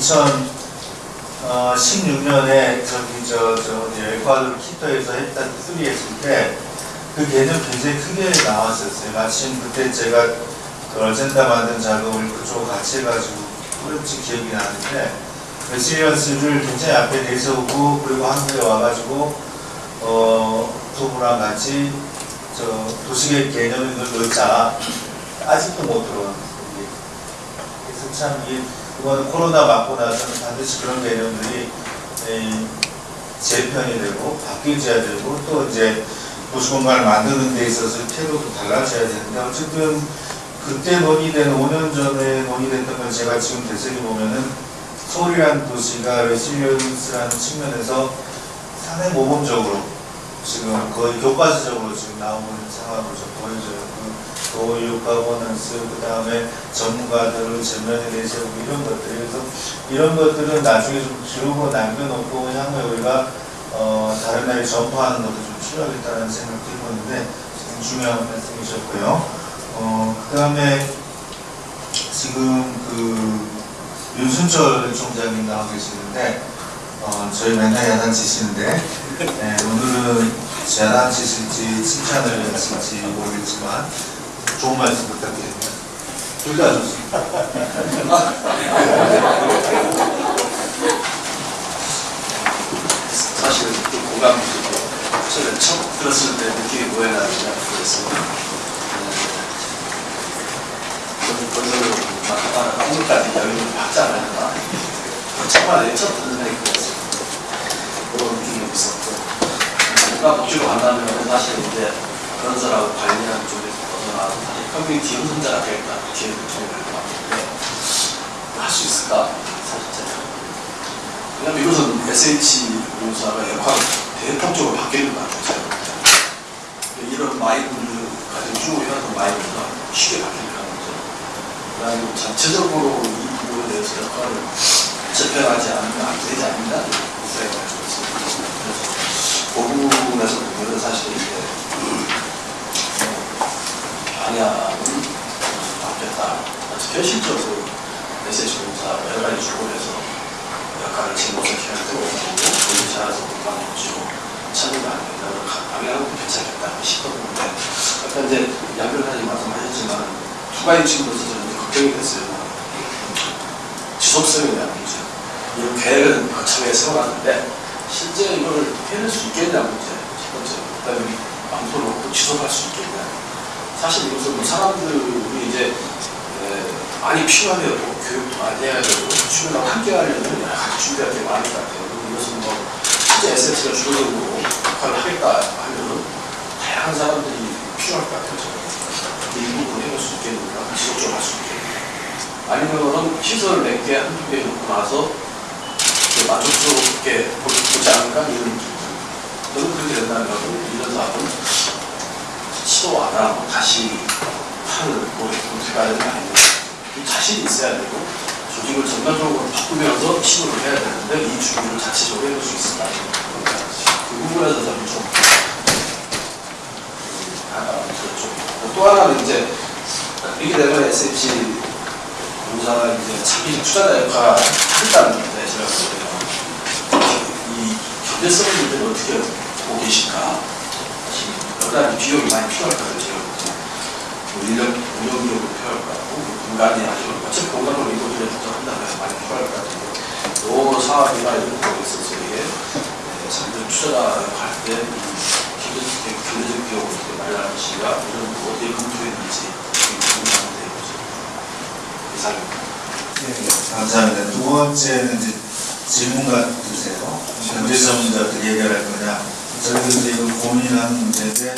[SPEAKER 2] 2016년에 저기 저저 에콰도르 키토에서 했던 three 했을 때 그 개념 굉장히 크게 나왔었어요. 마침 그때 제가 그 어젠다 만든 작업을 그쪽 같이 해가지고 그런지 기억이 나는데 resilience를 굉장히 앞에 내세우고 그리고 한국에 와가지고 어 부부랑 같이 저 도시계획 개념을 넣자 아직도 못 들어왔어요. 그래서 참 이게 이거는 코로나 맞고 나서는 반드시 그런 개념들이 에, 재편이 되고 바뀌어져야 되고 또 이제 도시 공간을 만드는 데 있어서 태도도 달라져야 되는데 어쨌든 그때 논의된 5년 전에 논의됐던 걸 제가 지금 되새겨 보면은 서울이라는 도시가 레실리언스라는 측면에서 상당히 모범적으로 지금 거의 교과서적으로 지금 나오는 상황으로 좀 보여져요. 그 교육, 가버넌스, 그 다음에 전문가들을 전면에 내세우고 이런 것들. 그래서 이런 것들은 나중에 좀 기록으로 남겨놓고 향후에 우리가 어, 다른 나라에 전파하는 것도 좀 필요하겠다는 생각도 해보는데 지금 중요한 말씀이셨고요. 어, 그 다음에 지금 그 윤순철 총장님 나와 계시는데 어, 저희 맨날 야단치시는데 네, 오늘은 야단치실지 칭찬을 하실지 모르겠지만 좋은 말씀 부탁드립니다. 둘 다 좋습니다.
[SPEAKER 8] 사실은 좀 공감이 되고 처음에 처음 들었을 때 느낌이 뭐였나는지 모르겠습니다. 저는 건설을 막 오늘까지 여유를 받잖아요. 정말 처음 듣는 생각이 들었습니다. 국가복지로 간다면 사실 이제 그런 사람 관리하는 쪽에 커뮤니티 형성자가 되겠다 이렇게 느낌이 들것 같은데 할 수 있을까? 사실 제가 왜냐면 이것은 SH 공사가 역할이 대폭적으로 바뀌는 것 같아요. 이런 마인드를 가지고 쭉 해왔던 마인드가 쉽게 바뀌는 거죠. 그다음에 전체적으로 이 부분에 대해서 역할을 재편하지 않으면 안 되지 않는다 생각을 하고 있습니다. 그래서 그 부분에서 보면 사실 이제 방향은 바뀌었다. 현실적으로 메시지 공사 여러 가지 주권에서 역할을 진보적해야 되고 그걸 잘해서 공감해주고 참여가 안 된다고 방향은 괜찮겠다 싶었는데 아까 이제 양별까지 말씀하셨지만 두 가지 측면에서 저는 걱정이 됐어요. 지속성에 대한 문제. 이런 계획은 거창하게 세워놨는데 실제 이걸 해낼 수 있겠냐 문제 첫 번째. 그다음에 방송을 지속할 수 있겠냐. 사실 이것은 뭐 사람들이 이제 에, 많이 필요하면 교육도 많이 해야 되고 주변하고 함께 하려면 여러 가지 준비할 게 많을 것 같아요. 이것은 뭐 실제 SNS가 주도적으로 역할을 하겠다 하면 다양한 사람들이 필요할 것 같아요. 근데 이 부분을 해볼 수 있겠는가? 지속적으로 할 수 있겠는가? 아니면은 시설 몇 개, 한두 개 놓고 나서 만족스럽게 보- 보지 않을까? 이런. 저는 그렇게 된다면 이런 사업은 하고 다시 판을 고려해야 되는 거 아닙니까? 이 자신이 있어야 되고 조직을 전반적으로 바꾸면서 시도를 해야 되는데 이 준비를 자체적으로 해볼 수 있을까? 그 부분에서 저는 좀 아, 저 좀. 또 하나는 이제 이게 되면 SH 공사가 이제 자기 투자자 역할을 하겠다는 건데 제가 볼 때는 이 경제성 문제를 어떻게 보고 계실까? 가지 비용이 많이 필요할 거예요. 때는. 뭐 인력, 운영 비용도 필요할 것 같고 뭐 공간이 아니면 어차피 공간으로 이곳을 한다면 많이 필요할 것 같은데 요 사업이나 이런 거에 있어서 이게 자기들 투자자 할때 경제적, 경제적 비용을 어떻게 마련하는지가 이런 거 어디에 검토했는지 궁금한데 이상입니다.
[SPEAKER 2] 네, 감사합니다. 두 번째는 이제 질문 같으세요. 문제 어떻게 해결할 거냐. 저희도 이제 이거 고민하는 문제인데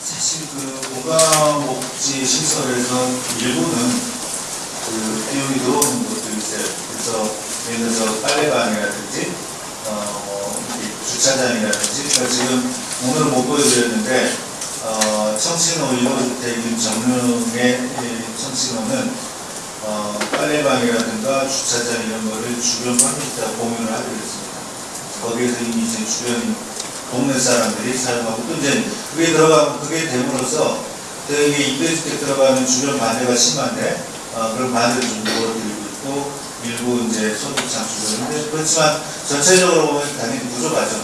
[SPEAKER 2] 사실 그 공간복지 시설에서 일부는 그 비용이 들어오는 것들이 있어요. 그래서 예를 들어서 빨래방이라든지 어, 뭐 주차장이라든지 그러니까 지금 오늘 못 보여드렸는데 어, 청신호 1호주택인 정릉의 이 청신호는 어, 빨래방이라든가 주차장 이런 거를 주변 커뮤니티와 공유를 하기로 했습니다. 거기에서 이미 이제 주변 동네 사람들이 사용하고 또 이제 그게 들어가면 그게 됨으로써 되게 임대주택 들어가는 주변 반대가 심한데 어, 그런 반대를 좀 도와드리고 있고 일부 이제 소득 창출을 그렇지만 전체적으로 보면 당연히 부족하죠.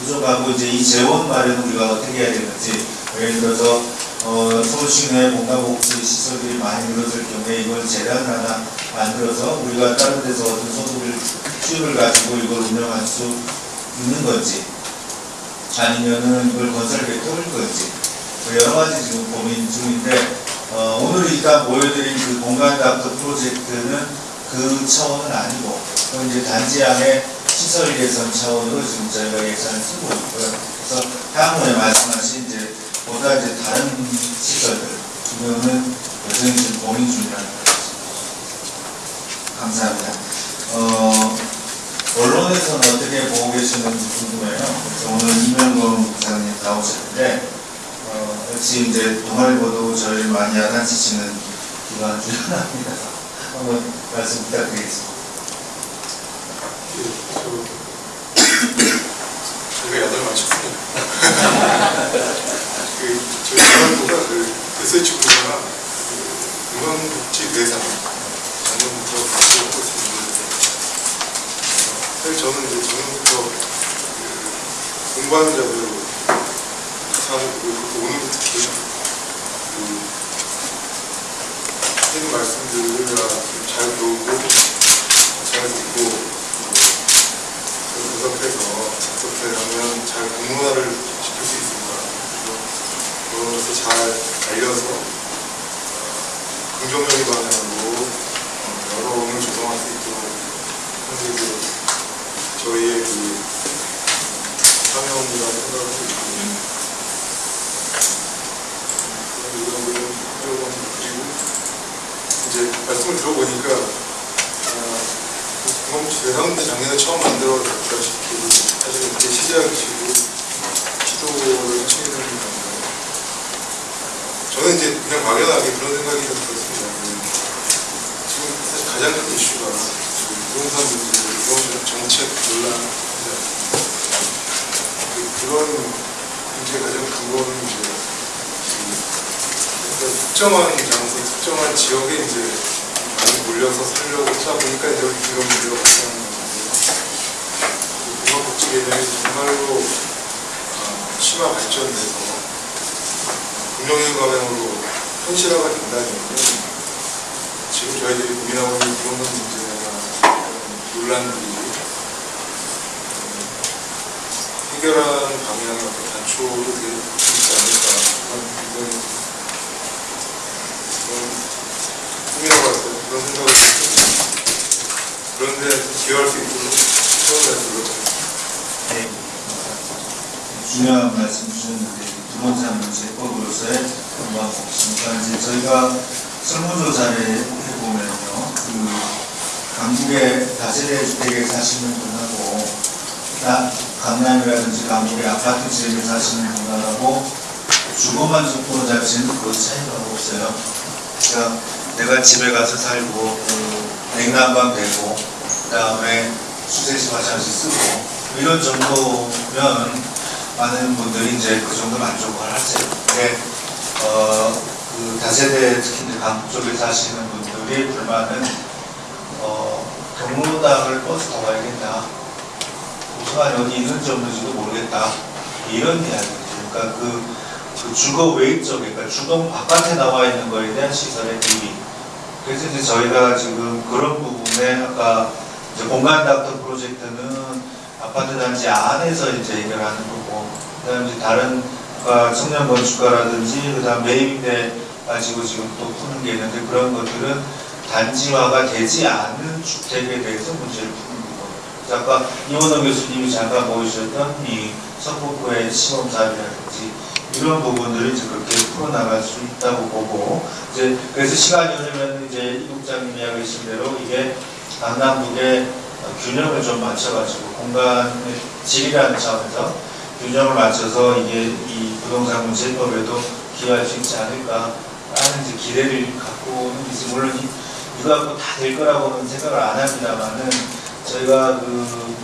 [SPEAKER 2] 부족하고 이제 이 재원 마련을 우리가 어떻게 해야 되는지 예를 들어서 어, 서울시 내 공간복지 시설들이 많이 늘어질 경우에 이걸 재단을 하나 만들어서 우리가 다른 데서 얻은 소득을 수입을 가지고 이걸 운영할 수 있는 건지 아니면은 이걸 건설에 뚫을 건지 뭐 여러 가지 지금 고민 중인데 어, 오늘 일단 보여드린 그 공간 닥터 프로젝트는 그 차원은 아니고 이제 단지양의 시설 개선 차원으로 지금 저희가 예산을 쓰고 있고요. 그래서 향후에 말씀하신 이제 보다 이제 다른 시설들 지금은 여전히 지금 고민 중이라는 것 같습니다. 감사합니다. 어, 언론에서는 어떻게 보고 계시는지 궁금해요. 그래서 오늘 이명건 부장님 나오셨는데 어, 역시 이제 동아일보도 저희 많이 야단치시는 기관 중 하나입니다. 한번 말씀 부탁드리겠습니다.
[SPEAKER 9] 저희가 야단을 맞췄습니다. 그, 저희 기관보다 그 SH 공사가 그 건강복지 대상 작년부터 같이 하고 있습니다. 사실 저는 이제 작년부터 그 공부하는 자들 사는 그 오는 특히 그 하는 말씀들을 잘 배우고 잘 듣고 분석해서 어떻게 하면 잘 공문화를 시킬 수 있을까. 그래서 잘 알려서 어, 긍정적인 방향으로 어, 여론을 조성할 수 있도록 게 저희의 그 사명이라고 생각을 하고 있고 이제 말씀을 들어보니까 동방국시 어, 회원들 작년에 처음 만들어졌다시피 사실 이렇게 시작이시고 시도를 하시는 건가요? 저는 이제 그냥 막연하게 그런 생각이 좀 들었습니다. 지금 사실 가장 큰 이슈가 부동산 문제, 부동산 정책 논란 그, 그런 문제의 가장 그 어떤 특정한 장소, 특정한 지역에 이제 많이 몰려서 살려고 하다 보니까 이제 이런 문제가 발생하는 건데요. 그 공화복지 개념이 정말로 어, 심화 발전돼서 금융의 과정으로 현실화가 된다면 지금 저희들이 고민하고 있는 문제나 이런 논란들이 음, 해결하는 방향의 어떤 단초로 될수 있지 않을까 그런 굉장히 고민하고 왔어요. 그런 생각을 했습니다. 그런데 기여할 수 있도록 최선을 다해서
[SPEAKER 2] 중요한 말씀 주셨는데 부동산 문제법으로서의 공방복지니까 이제 저희가 설문조사를 해보면요 그 강북의 다세대 주택에 사시는 분하고 나- 강남이라든지 강북의 아파트 지역에 사시는 분하고 주거 만족도 자체는 그 차이가 없어요. 그러니까 내가 집에 가서 살고 그 냉난방 되고 그 다음에 수세식 화장실 쓰고 이런 정도면 많은 분들이 이제 그 정도 만족을 하세요. 근데 어, 그 다세대 특히 이제 강북 쪽에 사시는 분들이 불만은 어, 경로당을 버스 타고 가야겠다. 도서관 어디 있는지 없는지도 모르겠다. 이런 이야기죠. 그러니까 그, 그 주거 외적, 그러니까 주동 바깥에 나와 있는 거에 대한 시설의 대비. 그래서 이제 저희가 지금 그런 부분에 아까 이제 공간 닥터 프로젝트는 아파트 단지 안에서 이제 해결하는 거고, 그 다음 이제 다른 아까 청년 건축가라든지 그 다음 매입대 가지고 지금 또 푸는 게 있는데 그런 것들은 단지화가 되지 않은 주택에 대해서 문제를 푸는. 그래서 아까 이원호 교수님이 잠깐 보여주셨던 이 서북구의 시범사업이라든지 이런 부분들을 이제 그렇게 풀어나갈 수 있다고 보고 이제 그래서 시간이 흐르면 이제 이국장님 이야기하신 대로 이게 강남북의 균형을 좀 맞춰가지고 공간의 질이라는 차원에서 균형을 맞춰서 이게 이 부동산 문제법에도 기여할 수 있지 않을까 하는 이제 기대를 갖고는 있어 물론 이- 이거 갖고 다 될 거라고는 생각을 안 합니다만은 저희가 그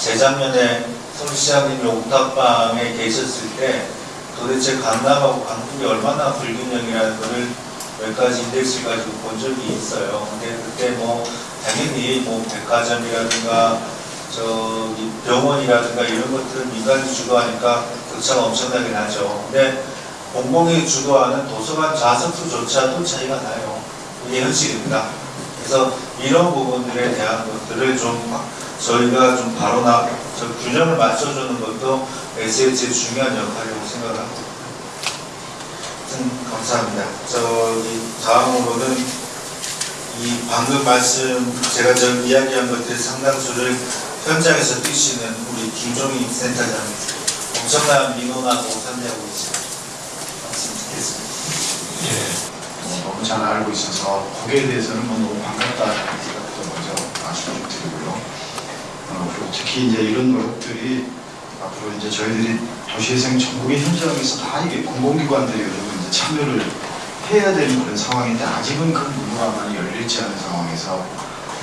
[SPEAKER 2] 재작년에 서울시장님이 옥탑방에 계셨을 때 도대체 강남하고 강북이 얼마나 불균형이라는 거를 몇 가지 인덱스를 가지고 본 적이 있어요. 근데 그때 뭐 당연히 뭐 백화점이라든가 저기 병원이라든가 이런 것들은 민간이 주도하니까 격차가 엄청나게 나죠. 근데 공공이 주도하는 도서관 좌석수조차도 차이가 나요. 이게 현실입니다. 그래서 이런 부분들에 대한 것들을 좀 바- 저희가 좀 바로 나, 저 균형을 맞춰주는 것도 SH의 중요한 역할이라고 생각을 합니다. 하여튼 감사합니다. 저기 다음으로는 이 방금 말씀 제가 저 이야기한 것들 상당수를 현장에서 뛰시는 우리 김종희 센터장님 엄청난 민원하고 상대하고 있습니다. 말씀 듣겠습니다.
[SPEAKER 10] 어, 너무 잘 알고 있어서 거기에 대해서는 뭐 너무 반갑다는 생각부터 먼저 말씀을 좀 드리고요. 어, 특히 이제 이런 노력들이 앞으로 이제 저희들이 도시재생 전국의 현장에서 다 이게 공공기관들이 요즘 이제 참여를 해야 되는 그런 상황인데 아직은 그 문화가 많이 열리지 않은 상황에서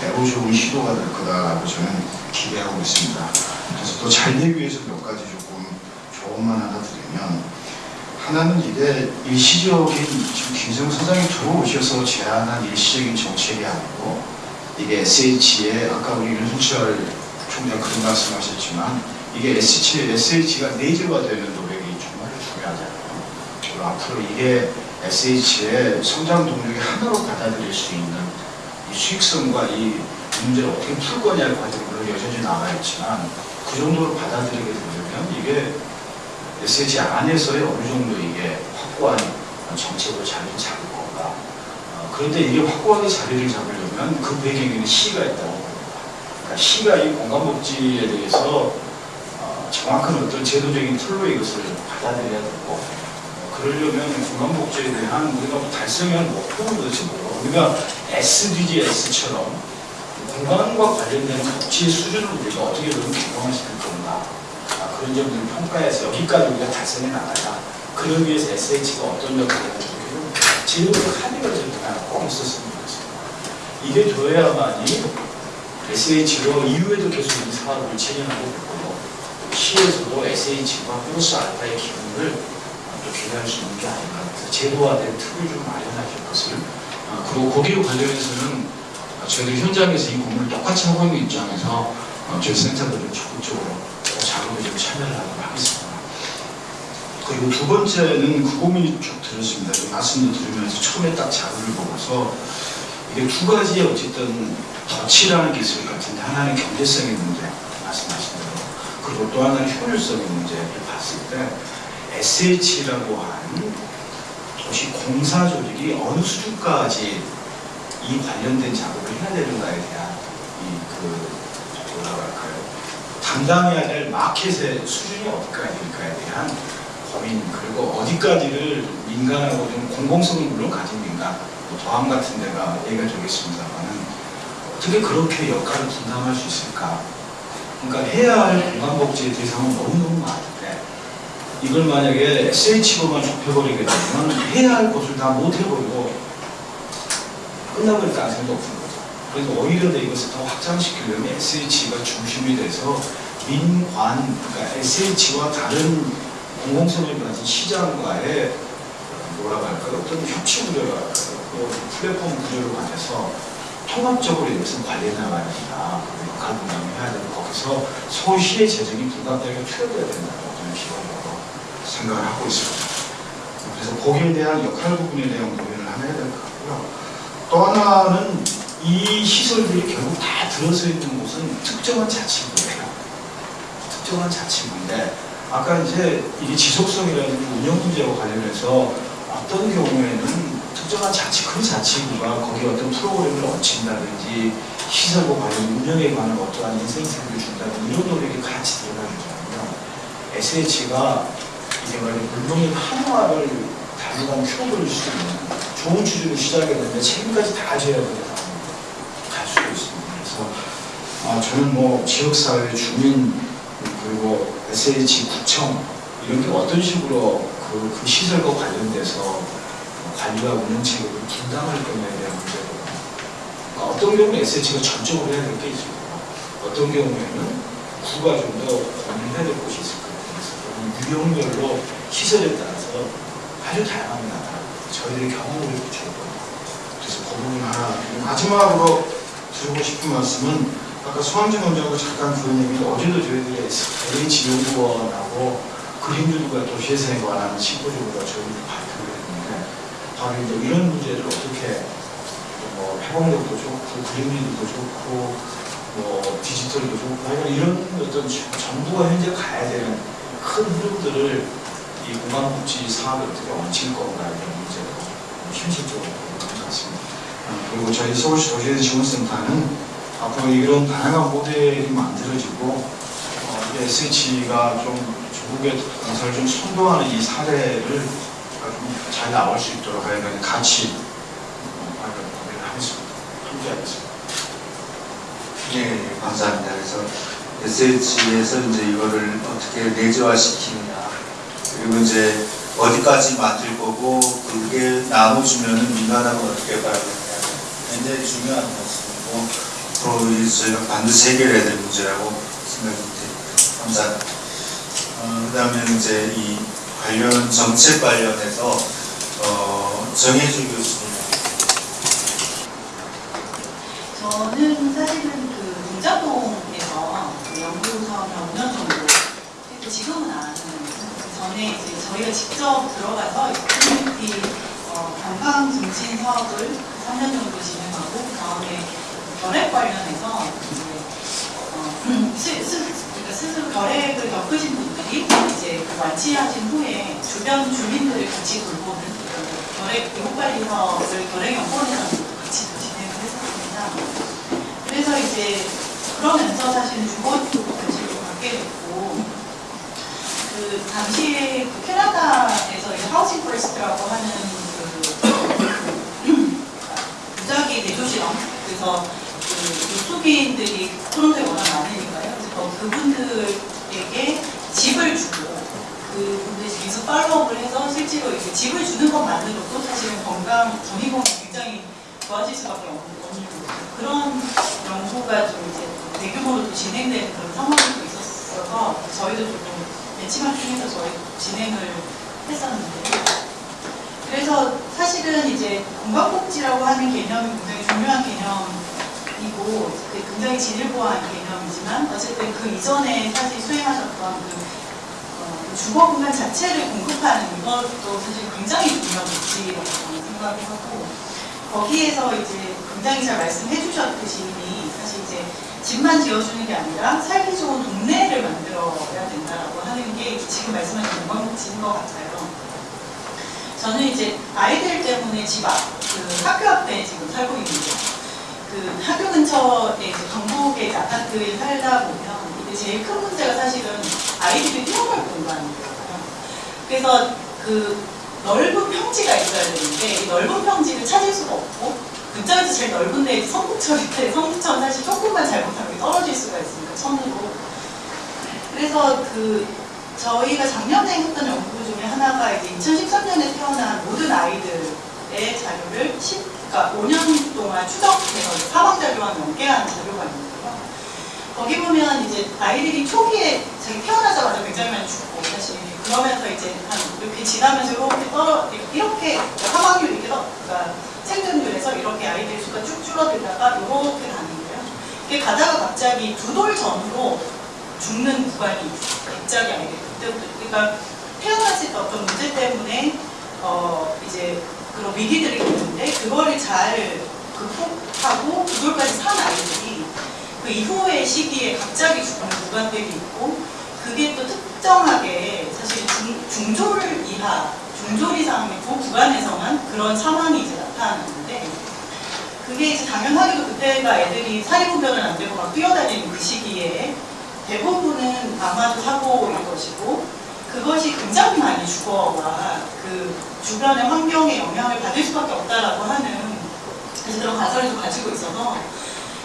[SPEAKER 10] 매우 좋은 시도가 될 거다라고 저는 기대하고 있습니다. 그래서 또 잘 되기 위해서 몇 가지 조금 조언만 하나 드리면 하나는 이게 일시적인 지금 김정은 사장이 들어오셔서 제안한 일시적인 정책이 아니고 이게 SH의 아까 우리 윤순철 총장 그런 말씀하셨지만 이게 SH, SH가 내재화되는 노력이 정말 중요하잖아요. 그리고 앞으로 이게 SH의 성장 동력의 하나로 받아들일 수 있는 이 수익성과 이 문제를 어떻게 풀 거냐의 과정이 물론 여전히 남아있지만 그 정도로 받아들이게 되면 이게 SH 안에서의 어느 정도 이게 확고한 정책으로 자리를 잡을 건가. 어, 그런데 이게 확고하게 자리를 잡으려면 그 배경에는 시가 있다고 봅니다. 그러니까 시가 이 공간복지에 대해서 어, 정확한 어떤 제도적인 틀로 이것을 받아들여야 되고 어, 그러려면 공간복지에 대한 우리가 뭐할 목표는 도대체 뭐라고
[SPEAKER 11] 우리가 SDGs처럼 공간과 관련된 복지 수준을 우리가 어떻게 보면 개방시킬 건가 아, 그런 점들을 평가해서 여기까지 우리가 달성해 나가자 그러기 위해서 SH가 어떤 역할을 해주고 지금은 합의가 좀 꼭 있었으면 좋겠습니다. 이게 돼야만이 SH로 이후에도 계속 이 사업을 진행하고 있고 시에서도 SH와 플러스 알파의 기능을 또 기대할 수 있는 게 아닌가 제도화된 틀을 좀 마련하실 것을 아, 그리고 거기에 관련해서는 아, 저희들 현장에서 이 공부를 똑같이 하고 있는 입장에서 어, 저희 센터도 좀 적극적으로 그 작업에 좀 참여를 하도록 하겠습니다.
[SPEAKER 10] 그리고 두 번째는 그 고민이 쭉 들었습니다. 좀 말씀도 들으면서 처음에 딱 자료를 보고서 이게 두 가지의 어쨌든 덫이라는 게 있을 것 같은데 하나는 경제성의 문제 말씀하신 대로 그리고 또 하나는 효율성의 문제를 봤을 때 SH라고 하는 도시 공사 조직이 어느 수준까지 이 관련된 작업을 해야 되는가에 대한 이그 뭐라고 할까요? 담당해야 될 마켓의 수준이 어디까지 될까에 대한 고민 그리고 어디까지를 민간하고 좀 공공성을 물론 가진 민간 뭐 도함 같은 데가 얘기가 되겠습니다만은 어떻게 그렇게 역할을 분담할 수 있을까? 그러니까 해야 할 공간복지의 대상은 너무너무 많은데 이걸 만약에 SH로만 좁혀버리게 되면 해야 할 것을 다 못해버리고 가능성도 없는 거죠. 그래서 오히려 더 이것을 더 확장시키려면 SH가 중심이 돼서 민관, 그러니까 SH와 다른 공공성을 가진 시장과의 뭐라고 할까요? 어떤 협치? 그 플랫폼 구조를 가져서 통합적으로 이것을 관리해 나가야 된다. 역할 분담을 해야 되고 거기서 소시의 재정이 불가피하게 투여돼야 된다고 저는 기본적으로 생각을 하고 있습니다. 그래서 거기에 대한 역할 부분에 대한 고민을 하나 해야 될 것 같고요. 또 하나는 이 시설들이 결국 다 들어서 있는 곳은 특정한 자치구예요. 특정한 자치구인데 아까 이제 이게 지속성이라든지 운영 문제와 관련해서 어떤 경우에는 특정한 자치, 그 자치구가 거기에 어떤 프로그램을 얹힌다든지 시설과 관련 운영에 관한 어떠한 인센티브를 준다든지 이런 노력이 같이 들어가주잖아요. SH가 이게 말이 물론의 한화를 다루간 큐브를 수 있는 좋은 취지로 시작했는데 책임까지 다 져야 되는 갈 수도 있습니다. 그래서 아, 저는 뭐 지역사회 주민 그리고 SH 구청 이런 게 어떤 식으로 그, 그 시설과 관련돼서 관리와 운영 책임을 분담할 거냐에 대한 문제고 그러니까 어떤 경우는 SH가 전적으로 해야 될 게 있을 거고 어떤 경우에는 구가 좀 더 고민해야 될 곳이 있을 거예요. 그래서 유형별로 시설에 따라서 아주 나타나요. 저희들의 경험을 겁니다. 그래서 그 부분 하나 마지막으로 드리고 싶은 말씀은 아까 소환진 원장하고 잠깐 그런 얘기를 어제도 저희들이 LH 연구원하고 그림들과 도시예산에 관한 시보적으로 저희들이 발표를 했는데 바로 이제 이런 문제를 어떻게 뭐 회복력도 좋고 그림들도 좋고 뭐 디지털도 좋고 이런 어떤 정부가 현재 가야 되는 큰 흐름들을 이 공간복지 사업에 어떻게 얹힐 건가 이런 문제로 현실적으로 보는 것 같습니다. 어, 그리고 저희 서울시 도시예산 지원센터는 앞으로 이런 다양한 모델이 만들어지고 어, SH가 좀 조국의 건설을 좀 선도하는 이 사례를 좀잘 나올 수 있도록 하여간 같이 어, 고민을 하겠습니다. 함께 하겠습니다.
[SPEAKER 2] 네, 감사합니다. 그래서 SH에서 이제 이거를 어떻게 내재화시키느냐, 그리고 이제 어디까지 만들 거고, 그게 나눠주면은 민간하고 어떻게 가야 되느냐, 굉장히 중요한 말씀이고, 이 저희가 반드시 해결해야 될 문제라고 생각이 듭니다. 감사합니다. 어, 그 다음에 이제 이 관련 정책 관련해서, 어, 정혜주 교수님.
[SPEAKER 12] 저는 사실은 그 동자동에서 그 연구 사업을 5년 정도 했고 지금은 안 하는 그 전에 이제 저희가 직접 들어가서 커뮤니티 어, 건강 증진 사업을 3년 정도 진행하고 그 다음에 결핵 관련해서 이제 어, 스, 스, 그러니까 스스로 결핵을 겪으신 분들이 이제 그 완치하신 후에 주변 주민들을 같이 돌보는 그 결핵 사업을 결핵 것도 같이 진행을 했었습니다. 그래서 이제 그러면서 사실 주거지도 관심을 갖게 됐고 그 당시에 그 캐나다에서 Housing First라고 하는 그, 그 그래서 그 노숙인들이 토론토에 워낙 많으니까요. 그분들에게 집을 주고 그분들이 계속 팔로우업을 해서 실제로 이렇게 집을 주는 것만으로도 사실은 건강, 전이공이 굉장히 좋아질 수밖에 없는 그런 연구가 좀 이제 대규모로 또 진행되는 그런 상황도 있었어서 저희도 조금 벤치마킹해서 저희 진행을 했었는데 그래서 사실은 이제 건강복지라고 하는 개념이 굉장히 중요한 개념 그 굉장히 진일보한 개념이지만 어쨌든 그 이전에 사실 수행하셨던 그, 어, 그 주거 공간 자체를 공급하는 이것도 사실 굉장히 중요한 저는 생각을 하고 거기에서 이제 굉장히 잘 말씀해 주셨듯이 사실 이제 집만 지어주는 게 아니라 살기 좋은 동네를 만들어야 된다라고 하는 게 지금 말씀하신 건강복지인 것 같아요. 저는 이제 아이들 때문에 집 앞, 그 학교 앞에 지금 살고 있는데, 근처에 이제 경북의 이제 아파트에 살다 보면, 이제 제일 큰 문제가 사실은 아이들이 뛰어놀 공간이거든요. 그래서 그 넓은 평지가 있어야 되는데, 이 넓은 평지를 찾을 수가 없고, 근처에서 제일 넓은데 이제 성북철인데, 성북철은 사실 조금만 잘못하면 떨어질 수가 있으니까, 천으로. 그래서 그 저희가 작년에 했던 연구 중에 하나가 이제 2013년에 태어난 모든 아이들의 자료를 10, 그러니까 5년 동안 추적해서 사망자료와 연계한 자료가 있는데요. 거기 보면 이제 아이들이 초기에 자기 태어나자마자 굉장히 많이 죽고 사실 그러면서 이제 한 이렇게 지나면서 이렇게 떨어 이렇게 사망률 이렇게 떨- 그러니까 생존율에서 이렇게 아이들 수가 쭉 줄어들다가 이렇게 가는 거예요. 이게 가다가 갑자기 두 돌 전으로 죽는 구간이. 갑자기 아이들 그때부터 그러니까 때 어떤 문제 때문에 어 이제 그런 위기들이 있는데 그거를 잘 극복하고 그걸까지 산 아이들이 그 이후의 시기에 갑자기 죽는 구간들이 있고 그게 또 특정하게 사실 중, 중졸 이하 중졸 이상의 그 구간에서만 그런 사망이 이제 나타나는데 그게 이제 당연하게도 그때가 애들이 사리분별은 안 되고 막 뛰어다니는 그 시기에 대부분은 아마도 사고일 것이고 그것이 굉장히 많이 주거와 그 주변의 환경에 영향을 받을 수밖에 없다라고 하는 그런 가설을 좀 가지고 있어서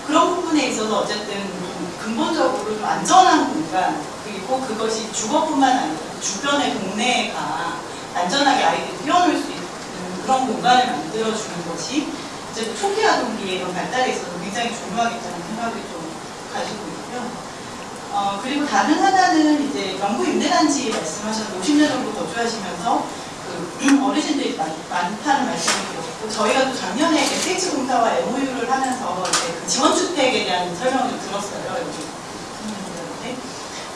[SPEAKER 12] 그런 부분에 있어서 어쨌든 좀 근본적으로 좀 안전한 공간 그리고 그것이 주거뿐만 아니라 주변의 동네가 안전하게 아이들이 뛰어놀 수 있는 그런 공간을 만들어주는 것이 이제 초기 아동기의 발달에 있어서 굉장히 중요하겠다는 생각을 좀 가지고 있고요. 어, 그리고 다른 하나는 이제 영구 임대단지 말씀하셨는데 50년 정도 거주하시면서 그 어르신들이 많, 많다는 말씀을 드렸고 저희가 또 작년에 SH 공사와 MOU를 하면서 그 지원주택에 대한 설명을 좀 들었어요. 국민분들한테.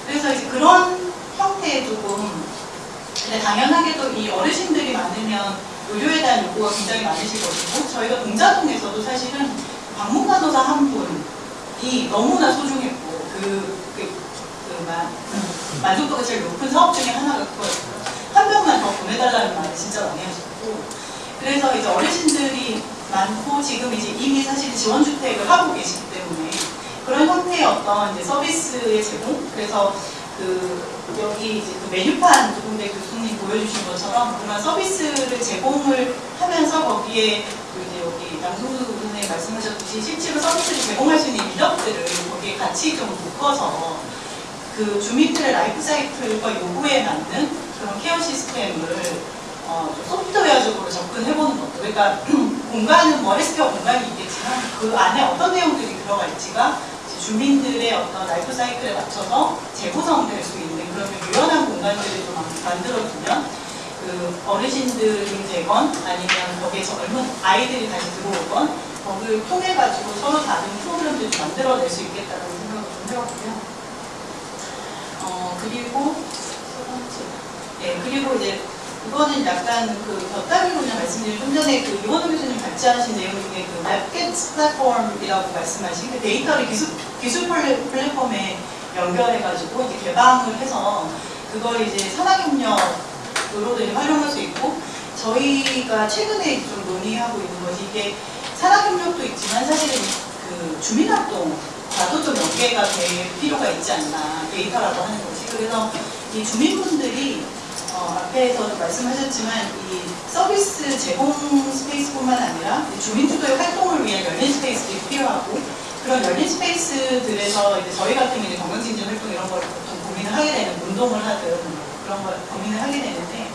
[SPEAKER 12] 그래서 이제 그런 형태의 조금 근데 당연하게도 이 어르신들이 많으면 의료에 대한 요구가 굉장히 많으실 것이고 저희가 동자동에서도 사실은 방문간호사 한 분이 너무나 소중했고 그, 그, 그 만, 만족도가 제일 높은 사업 중에 하나가 그거였어요. 한 명만 더 보내달라는 말을 진짜 많이 하셨고 그래서 이제 어르신들이 많고 지금 이제 이미 사실 지원주택을 하고 계시기 때문에 그런 형태의 어떤 이제 서비스의 제공 그래서 그 여기 이제 그 메뉴판 조금대 교수님 보여주신 것처럼 그런 서비스를 제공을 하면서 거기에 그 이제 여기 양승수 교수님 말씀하셨듯이 실제로 서비스를 제공할 수 있는 인력들을 거기에 같이 좀 묶어서 그 주민들의 라이프 사이클과 요구에 맞는 그런 케어 시스템을 어, 좀 소프트웨어적으로 접근해보는 것도 그러니까 공간은 뭐 헬스케어 공간이 있겠지만 그 안에 어떤 내용들이 이제 주민들의 어떤 라이프 사이클에 맞춰서 재구성될 수 있는 그런 좀 유연한 공간들을 좀 만- 만들어주면 그 어르신들이 되건 아니면 거기에 젊은 아이들이 다시 들어오건 거기를 통해 가지고 서로 다른 프로그램들을 좀 만들어낼 수 있겠다는 생각을 좀 해봤고요. 어 그리고 예 그리고 이제 이거는 약간 그 곁다리로 그냥 말씀드린 좀 전에 그 이원호 교수님 같이 하신 내용 중에 그 마켓 플랫폼이라고 말씀하신 그 데이터를 기술 기술 플랫- 플랫폼에 연결해가지고 이제 개방을 해서 그걸 이제 산학협력으로도 이제 활용할 수 있고 저희가 최근에 좀 논의하고 있는 것이 이게 산학협력도 있지만 사실은 그 주민활동 과도 좀 연계가 될 필요가 있지 않나 데이터라고 하는 것이 그래서 이 주민분들이 어, 앞에서 말씀하셨지만 이 서비스 제공 space뿐만 아니라 이 주민주도의 활동을 위한 열린 space들이 필요하고 그런 열린 space들에서 이제 저희 같은 경우는 건강증진 활동 이런 걸 보통 고민을 하게 되는 운동을 하든 그런 걸 고민을 하게 되는데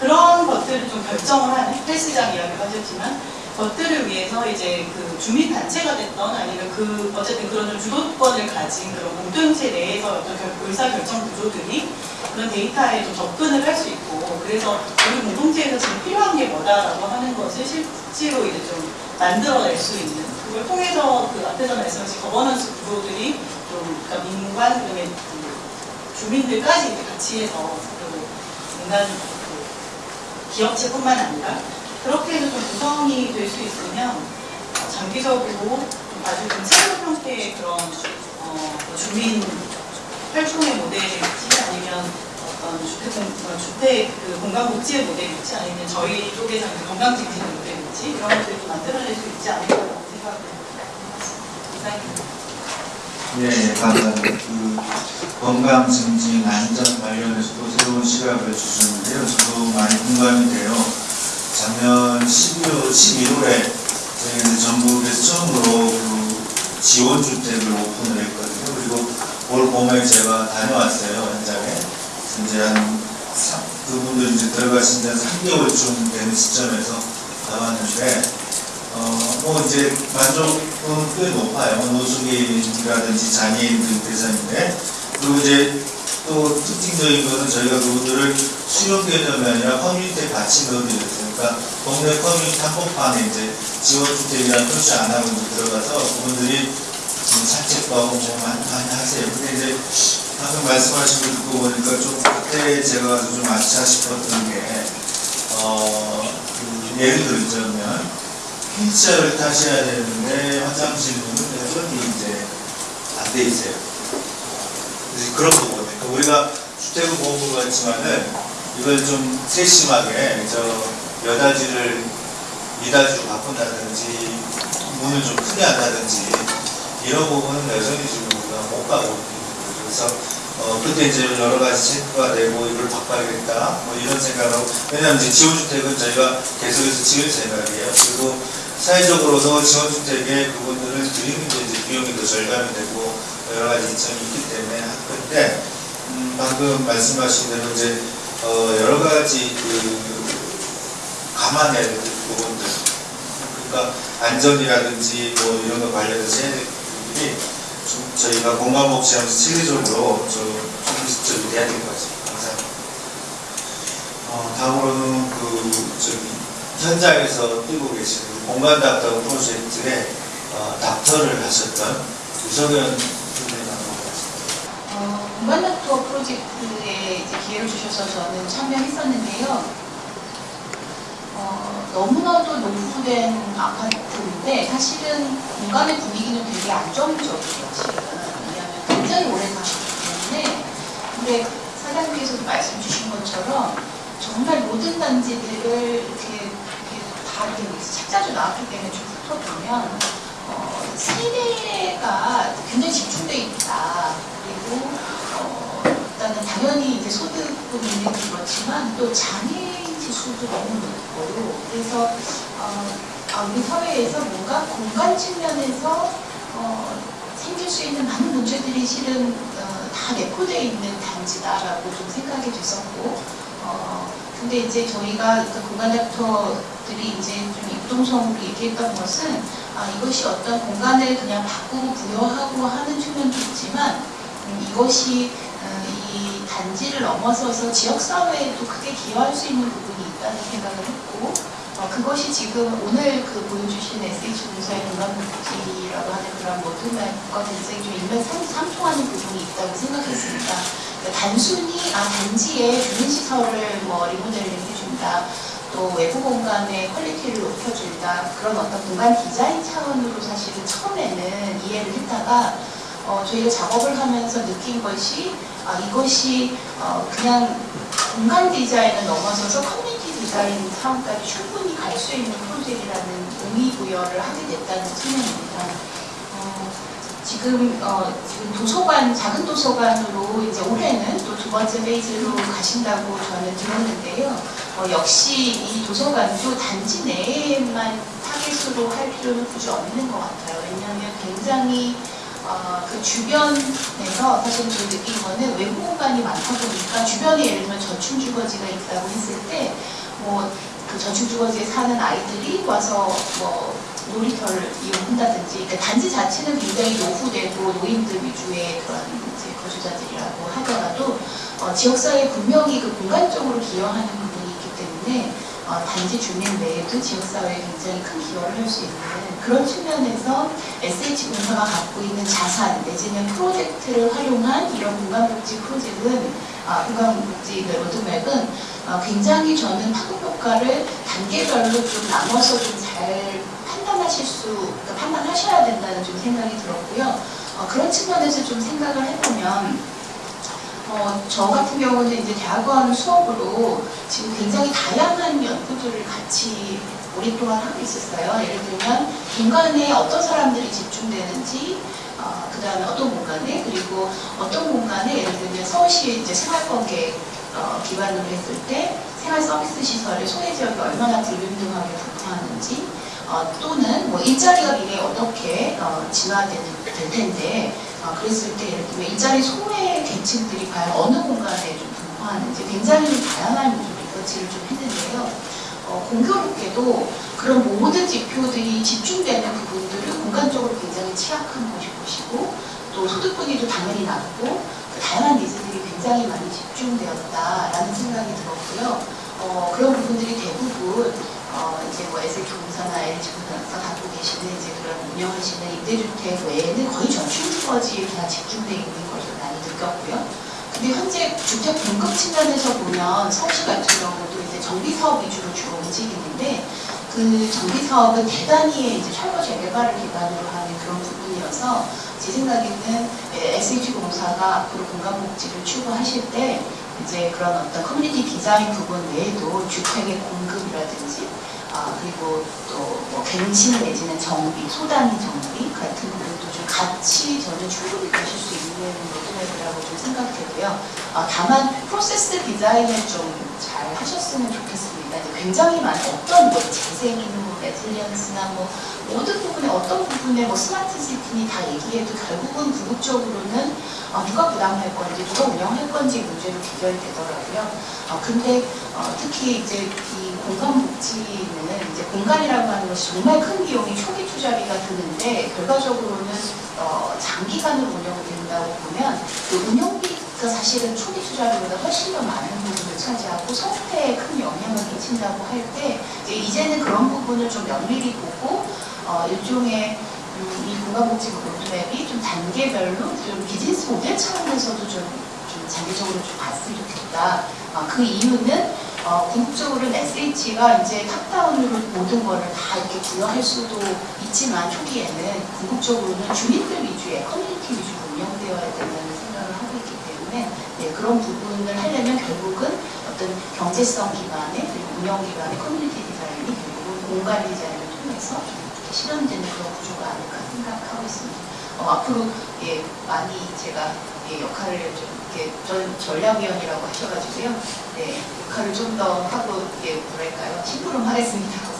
[SPEAKER 12] 그런 것들을 좀 결정을 하는 헬스장 이야기도 하셨지만 것들을 위해서 이제 그 주민 단체가 됐던 아니면 그 어쨌든 그런 좀 주도권을 가진 그런 공동체 내에서 어떤 결- 의사 결정 구조들이 그런 데이터에 좀 접근을 할 수 있고 그래서 우리 공동체에서 지금 필요한 게 뭐다라고 하는 것을 실제로 이제 좀 만들어낼 수 있는 그걸 통해서 그 앞에서 말씀하신 거버넌스 구조들이 좀 그러니까 민관 그다음에 그 주민들까지 같이 해서 그 민간 그 기업체뿐만 아니라 그렇게 해서 좀 구성이 될 수 있으면 어, 장기적으로 좀 아주 좀 새로운 형태의 그런 어, 뭐 주민 활동의 모델일지 아니면 어떤 주택, 공- 어, 주택 그 공간 복지의 모델일지 아니면 저희 쪽에서 이제 건강 증진의 모델일지 이런 것들을 좀 만들어낼 수 있지 않을까라고 생각을 이상입니다.
[SPEAKER 2] 네, 감사합니다. 그 건강 증진 안전 관련해서도 새로운 시각을 주셨는데요. 저도 많이 공감이 돼요. 작년 12월, 11월에 저희는 전국에서 처음으로 그 지원주택을 오픈을 했거든요. 그리고 올 봄에 제가 다녀왔어요, 현장에. 이제 한, 삼- 그분들 이제 들어가신 지 한 3개월쯤 되는 시점에서 나왔는데, 어, 뭐 이제 만족은 꽤 높아요. 노숙인이라든지 장애인들 대상인데, 그리고 이제 또 특징적인 거는 저희가 그분들을 수용 개념이 아니라 커뮤니티에 같이 넣어드렸어요. 그러니까 동네 커뮤니티 한복판에 이제 지원주택이라는 표시 안 하고 들어가서 그분들이 지금 산책도 하고 뭐 많이, 하세요. 근데 이제 방금 말씀하신 거 듣고 보니까 좀 그때 제가 좀 아차 싶었던 게, 어, 그 예를 들자면, 휠체어를 타셔야 되는데 화장실 문은 여전히 이제 안 돼 있어요. 그런 거거든요. 우리가 주택을 보는 것 같지만은 이걸 좀 세심하게 저 여다지를 미다지로 바꾼다든지 문을 좀 크게 한다든지 이런 부분은 여전히 지금 우리가 못 가고 있는. 그래서 어, 그때 이제 여러 가지 체크가 되고 이걸 바꿔야겠다 뭐 이런 생각하고 왜냐하면 이제 지원주택은 저희가 계속해서 지을 생각이에요. 그리고 사회적으로도 지원주택에 그분들을 드리는 게 이제 비용이 더 절감이 되고 여러 가지 이점이 있기 때문에 할 건데 음, 방금 말씀하신 대로 이제 어, 여러 가지 그 감안해야 될 부분들 그러니까 안전이라든지 뭐 이런 거 관련해서 해야 될 부분들이 좀 저희가 공감복지하면서 체계적으로 좀 적극적으로 돼야 될 것 같습니다. 감사합니다. 어, 다음으로는 그 저기 현장에서 뛰고 계시는 공간 닥터 프로젝트에 어, 닥터를 하셨던.
[SPEAKER 13] 어, 공간닥터 프로젝트에 기회를 주셔서 저는 참여했었는데요. 어, 너무나도 노후된 아파트인데 사실은 공간의 분위기는 되게 안정적이에요. 실은. 왜냐하면 굉장히 오래 사셨기 때문에. 근데 사장님께서도 말씀 주신 것처럼 정말 모든 단지들을 이렇게, 이렇게 다 이렇게 착자주 나왔기 때문에 좀 훑어보면 어, 세대가 굉장히 집중되어 있다. 그리고 어, 일단은 당연히 이제 소득은 있는 게 그렇지만 또 장애인 지수도 너무 높고 그래서 어, 아, 우리 사회에서 뭔가 공간 측면에서 어, 생길 수 있는 많은 문제들이 실은 어, 다 내포되어 있는 단지다라고 좀 생각이 됐었고 어, 근데 이제 저희가 그 공간 닥터들이 이제 좀 입동성으로 얘기했던 것은 아, 이것이 어떤 공간을 그냥 바꾸고 부여하고 하는 측면도 있지만 음, 이것이 어, 이 단지를 넘어서서 지역사회에도 크게 기여할 수 있는 부분이 있다는 생각을 했고 어, 그것이 지금 오늘 그 보여주신 SH공사의 공간복지라고 하는 그런 모든 것과 굉장히 좀 일맥상통하는 부분이 있다고 생각했습니다. 그러니까 단순히 아 단지에 주민시설을 뭐 리모델링 해준다 또 외부 공간의 quality를 높여준다 그런 어떤 공간 디자인 차원으로 사실은 처음에는 이해를 했다가 어, 저희가 작업을 하면서 느낀 것이 아, 이것이 어, 그냥 공간 디자인을 넘어서서 커뮤니티 디자인 차원까지 충분히 갈 수 있는 프로젝트라는 의미 부여를 하게 됐다는 측면입니다. 어, 지금 어, 지금 도서관 작은 도서관으로 이제 올해는 또 두 번째 phase로 가신다고 저는 들었는데요. 어, 역시 이 도서관도 단지 내에만 타겟으로 할 필요는 굳이 없는 것 같아요. 왜냐하면 굉장히 어, 그 주변에서 사실 저 느낀 거는 외부 공간이 많다 보니까 주변에 예를 들면 저층 주거지가 있다고 했을 때 뭐 그 저층 주거지에 사는 아이들이 와서 뭐 놀이터를 이용한다든지 그러니까 단지 자체는 굉장히 노후되고 노인들 위주의 그런 이제 거주자들이라고 하더라도 어, 지역사회에 분명히 그 공간적으로 기여하는 부분이 있기 때문에 어, 단지 주민 내에도 지역사회에 굉장히 큰 기여를 할 수 있는 그런 측면에서 SH공사가 갖고 있는 자산 내지는 프로젝트를 활용한 이런 공간복지 프로젝트는 아, 공간복지 그 로드맵은 어, 굉장히 저는 파급 효과를 단계별로 좀 나눠서 좀 잘 판단하실 수, 그러니까 판단하셔야 된다는 좀 생각이 들었고요. 어, 그런 측면에서 좀 생각을 해보면 어, 저 같은 경우는 이제 대학원 수업으로 지금 굉장히 다양한 연구들을 같이 오랫동안 하고 있었어요. 예를 들면 공간에 어떤 사람들이 집중되는지, 어, 그 다음에 어떤 공간에, 그리고 어떤 공간에 예를 들면 서울시 이제 생활권계 어, 기반으로 했을 때 생활 서비스 시설의 소외 지역이 얼마나 불균등하게 분포하는지, 어, 또는 뭐 일자리가 미래에 어떻게 어, 진화될 될 텐데, 어, 그랬을 때 예를 들면 일자리 소외 계층들이 과연 어느 공간에 좀 분포하는지 굉장히 좀 다양한 리서치를 좀 했는데요. 어, 공교롭게도 그런 모든 지표들이 집중되는 부분들은 공간적으로 굉장히 취약한 곳이 곳이고 또 소득 분위도 당연히 낮고 그 다양한 니즈들이 굉장히 많이 집중되었다라는 생각이 들었고요. 어, 그런 부분들이 대부분 어, 이제 뭐 SH공사나 LH공사에서 갖고 계시는 이제 그런 운영하시는 임대주택 외에는 거의 전충주거지에 그냥 집중되어 있는 것을 많이 느꼈고요. 근데 현재 주택 공급 측면에서 보면 서울시 같은 경우도 정비 사업 위주로 주로 움직이는데 그 정비 사업은 대단히 이제 철거 재개발을 기반으로 하는 그런 부분이어서 제 생각에는 SH공사가 앞으로 공간 복지를 추구하실 때 이제 그런 어떤 커뮤니티 디자인 부분 외에도 주택의 공급이라든지 아, 그리고 또뭐 갱신 내지는 정비, 소단 정비 같은 같이 저는 충분히 가실 수 있는 로드맵이라고 좀 생각되고요. 아, 다만 프로세스 디자인을 좀 잘 하셨으면 좋겠습니다. 굉장히 많은 어떤 뭐 재생이나 뭐 resilience나 뭐 모든 부분에 어떤 부분에 뭐 스마트 시티니 다 얘기해도 결국은 궁극적으로는 아, 누가 부담할 건지 누가 운영할 건지 문제로 귀결되더라고요. 아, 근데 어, 특히 이제 이 공간복지는 이제 공간이라고 하는 것이 정말 큰 비용이 초기 투자비가 드는데 결과적으로는 어, 장기간으로 운영된다고 보면 그 운영비가 사실은 초기 투자비보다 훨씬 더 많은 부분을 차지하고 성패에 큰 영향을 끼친다고 할 때 이제 이제는 그런 부분을 좀 면밀히 보고 어, 일종의 음, 이 공간복지 로드맵이 좀 단계별로 좀 비즈니스 모델 차원에서도 좀, 좀 장기적으로 좀 봤으면 좋겠다. 어, 그 이유는 어, 궁극적으로는 SH가 이제 top-down으로 모든 거를 다 이렇게 부여할 수도 있지만 초기에는 궁극적으로는 주민들 위주의 커뮤니티 위주로 운영되어야 된다는 생각을 하고 있기 때문에 네, 그런 부분을 하려면 결국은 어떤 경제성 기반의 그리고 운영 기반의 커뮤니티 디자인이 결국은 공간 디자인을 통해서 좀 이렇게 실현되는 그런 구조가 아닐까 생각하고 있습니다. 어, 앞으로 예, 많이 제가 예, 역할을 좀 전 전략위원이라고 하셔가지고요. 네, 역할을 좀 더 하고 예, 뭐랄까요 심부름하겠습니다.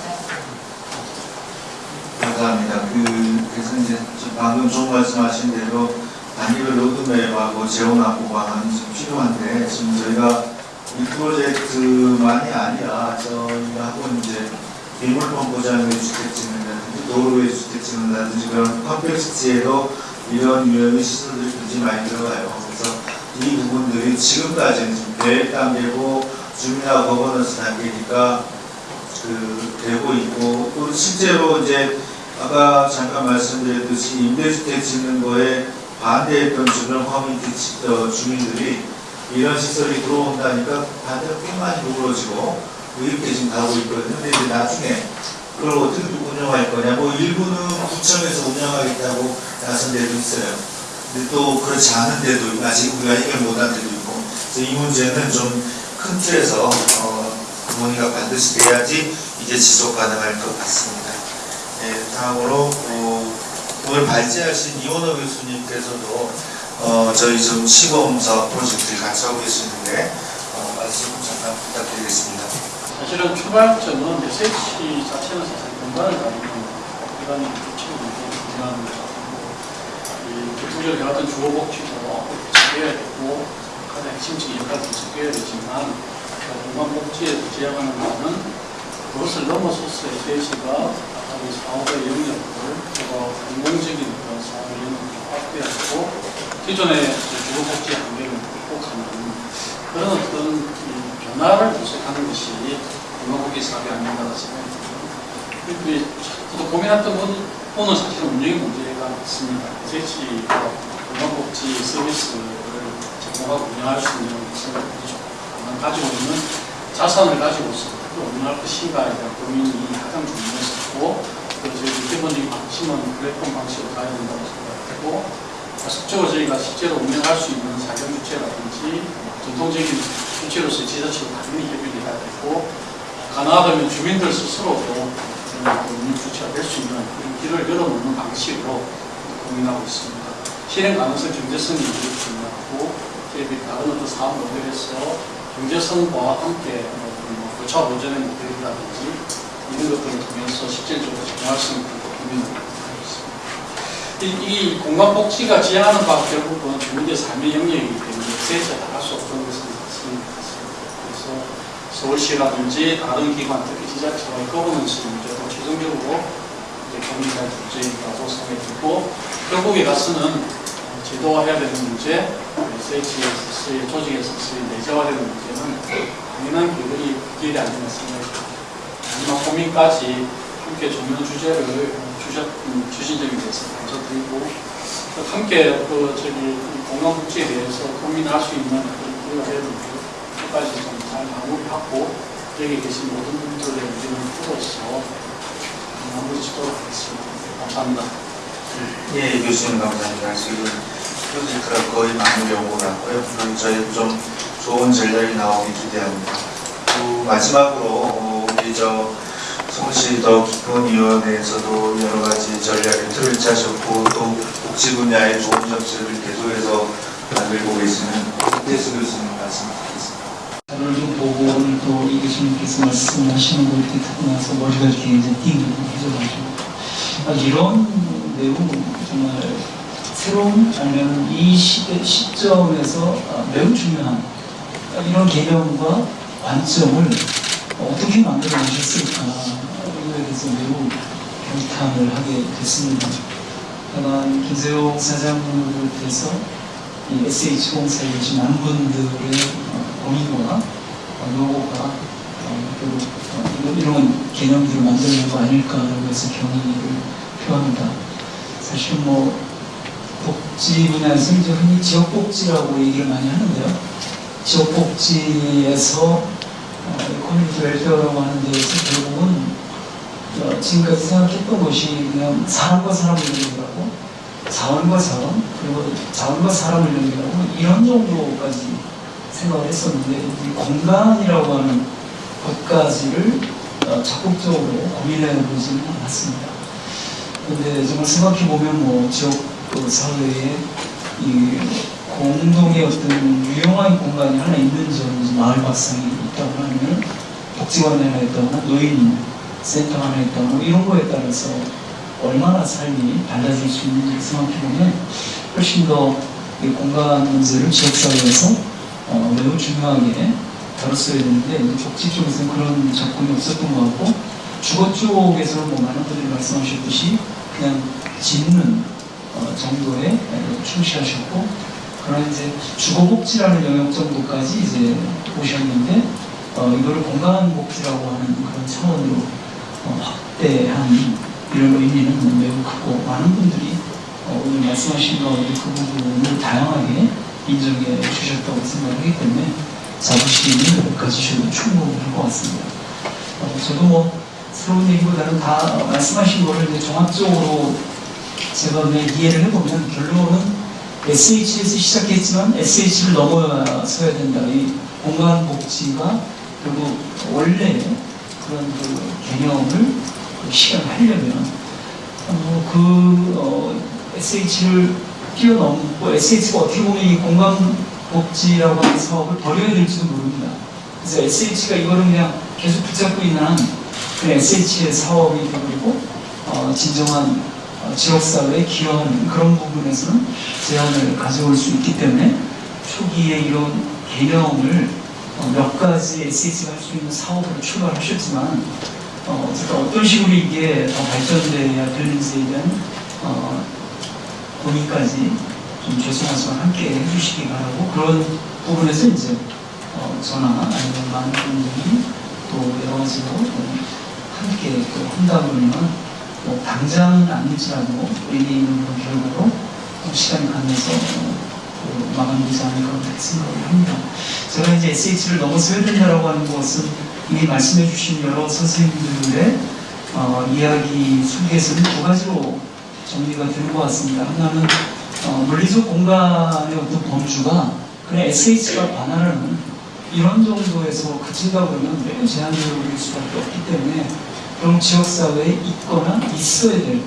[SPEAKER 13] 감사합니다.
[SPEAKER 2] 그, 그래서 이제 좀 방금 좀 말씀하신 대로 단계별 로드맵하고 재원 확보 방안이 좀 필요한데 지금 저희가 이 프로젝트만이 아니라 저희하고 이제 빗물펌프장 위 주택 짓는이라든지 도로 위 주택 짓는이라든지 그런 compact city에도 이런 유형의 시설들이 굉장히 많이 들어가요. 이 부분들이 지금까지는 지금 계획 단계고 주민하고 거버넌스 단계니까 그 되고 있고 또 실제로 이제 아까 잠깐 말씀드렸듯이 임대주택 짓는 거에 반대했던 주변 커뮤니티 지- 어, 주민들이 이런 시설이 들어온다니까 반대가 꽤 많이 누그러지고 이렇게 지금 가고 있거든요. 근데 이제 나중에 그걸 어떻게 운영할 거냐. 뭐 일부는 구청에서 운영하겠다고 나선 데도 있어요. 또 그렇지 않은 데도 아직 우리가 해결 못한 데도 있고 그래서 이 문제는 좀 큰 틀에서 어, 논의가 반드시 돼야지 이제 지속 가능할 것 같습니다. 네, 다음으로 어, 오늘 발제하신 이원호 교수님께서도 어, 저희 지금 시범 사업 프로젝트를 같이 하고 계시는데 어, 말씀 잠깐 부탁드리겠습니다.
[SPEAKER 11] 사실은 출발점은 SH 자체는 사실 공간을 다루는
[SPEAKER 3] 기관이 처음 중요합니다. 이 교통적으로 해왔던 주거복지도 지켜야 되고 가장 핵심적인 역할을 지켜야 되지만 공간복지에서 제약하는 바는 그것을 넘어서서 SH가 이 사업의 영역을 그리고 공공적인 그런 사업의 영역을 확대하고 기존의 주거복지 한계를 극복하는 그런 어떤 이 변화를 모색하는 것이 공간복지 사업이 아닌가 듭니다. 우리 저도 고민했던 부 분은 사실은 운영의 문제가 있습니다. SH가 공간복지 서비스를 제공하고 운영할 수 있는 것을 가지고 있는 자산을 가지고서 또 운영할 것인가에 대한 고민이 가장 중요했었고 그래서 저희 기본적인 방침은 플랫폼 방식으로 가야 된다고 생각했고 적극적으로 저희가 실제로 운영할 수 있는 사경 주체라든지 전통적인 주체로서의 지자체로 당연히 협의를 해야 되고 가능하다면 주민들 스스로도 운영 주체가 될 수 있는 그런 길을 열어놓는 방식으로 고민하고 있습니다. 실행 가능성 경제성이 중요하고 저희들이 다른 어떤 사업 모델에서 경제성과 함께 뭐 고차 보전의 모델이라든지 이런 것들을 통해서 실질적으로 적용할 수 있는 고민을 하고 있습니다. 이, 이 공간복지가 지향하는 바가 결국은 주민의 삶의 영역이기 때문에 세에서 나갈 수 없는 것은 맞습니다. 그래서 서울시라든지 다른 기관, 특히 지자체와의 거버넌스 문제도 최종적으로 이제 문제라고 생각이 들고 결국에 가서는 제도화해야 되는 문제, SHS의 조직에서의 내재화되는 문제는 당연한 길이 길이 아니라 생각이 듭니다. 마지막 고민까지 함께 조명 주제를 주셨, 음, 주신 점에 대해서 감사드리고 함께 그 저기 공간복지에 대해서 고민할 수 있는 그런 되는데 끝까지 좀 잘 마무리하고 여기 계신 모든 분들의 의견을 풀어서 마무리 짓도록 하겠습니다. 감사합니다.
[SPEAKER 14] 예, 교수님 감사합니다. 지금 프로젝트가 거의 마무리 오고 났고요. 그럼 저희 좀 좋은 전략이 나오기 기대합니다. 그 마지막으로 어, 우리 저 서울시 더 깊은 위원회에서도 여러 가지 전략의 틀을 짜셨고 또 복지 분야의 좋은 정책을 계속해서 만들고 계시는 박대수 교수님 말씀 드리겠습니다.
[SPEAKER 15] 오늘 좀 보고 교수님께서 말씀하시는 거 이렇게 듣고 나서 머리가 이렇게 이제 띵해져가지고 아, 이런 내용 정말 새로운 아니면 이 시대, 시점에서 아, 매우 중요한 아, 이런 개념과 관점을 어떻게 만들어 내셨을까 이거에 대해서 매우 경탄을 하게 됐습니다. 다만 김세용 사장님을 비롯해서 이 SH공사에 계신 많은 분들의 어, 고민과 어, 노고가 어, 이런, 개념들을 만드는 거 아닐까라고 해서 경의를 표합니다. 사실 뭐 복지 분야에서 이제 흔히 지역복지라고 얘기를 많이 하는데요. 지역복지에서 어, 커뮤니티 웰페어라고 하는 데에서 결국은 어, 지금까지 생각했던 것이 그냥 사람과 사람을 연결하고 자원과 자원 그리고 자원과 사람을 연결하고 이런 정도까지 생각을 했었는데 이 공간이라고 하는 것까지를 어, 적극적으로 고민해 보지는 않았습니다. 근데 정말 생각해 보면 뭐 지역 그 사회에 이 공동의 어떤 유용한 공간이 하나 있는 점은 마을 밥상이 있다고 하면 복지관이 하나 있다거나 노인 센터 하나 있다거나 이런 거에 따라서 얼마나 삶이 달라질 수 있는지 생각해 보면 훨씬 더이 공간 문제를 지역사회에서 어, 매우 중요하게 다뤘어야 되는데 복지 쪽에서는 그런 접근이 없었던 것 같고 주거 쪽에서는 뭐 많은 분들이 말씀하셨듯이 그냥 짓는 어, 정도에 충실하셨고 그러나 이제 주거복지라는 영역 정도까지 이제 오셨는데 어, 이거를 공간복지라고 하는 그런 차원으로 어, 확대한 이런 의미는 매우 크고 많은 분들이 어, 오늘 말씀하신 가운데 그 부분을 다양하게 인정해 주셨다고 생각하기 때문에 자부심을 가지셔도 충분할 것 같습니다. 어, 저도 뭐 새로운 얘기보다는 다 말씀하신 거를 이제 종합적으로 제가 내 이해를 해보면 결론은 SH에서 시작했지만 SH를 넘어서야 된다. 이 공간복지가 그리고 원래 그런 그 개념을 실현하려면 어, 그 어, SH를 뛰어넘고 SH가 어떻게 보면 이 공간 복지라고 하는 사업을 버려야 될지도 모릅니다. 그래서 SH가 이거를 그냥 계속 붙잡고 있는 한 그냥 SH의 사업이 되버리고 어, 진정한 어, 지역사회에 기여하는 그런 부분에서는 제한을 가져올 수 있기 때문에 초기에 이런 개념을 어, 몇 가지 SH가 할 수 있는 사업으로 출발하셨지만 어, 어쨌든 어떤 식으로 이게 더 발전돼야 되는지에 대한 어, 논의까지 좀 죄송하지만 함께 해주시기 바라고 그런 부분에서 이제 어, 저나 아니면 많은 분들이 또 여러 가지로 어, 함께 또 한다 보면 뭐 당장은 아닐지라도 의미 있는 그런 결과로 어, 시간이 가면서 어, 그 마감되지 않을까 생각을 합니다. 제가 이제 SH를 넘어서야 된다라고 하는 것은 이미 말씀해 주신 여러 선생님들의 어, 이야기 속에서는 두 가지로 정리가 되는 것 같습니다. 하나는 어, 물리적 공간의 어떤 범주가 그냥 SH가 반환하는 이런 정도에서 그친다 보면 매우 제한적일 수밖에 없기 때문에 그런 지역사회에 있거나 있어야 될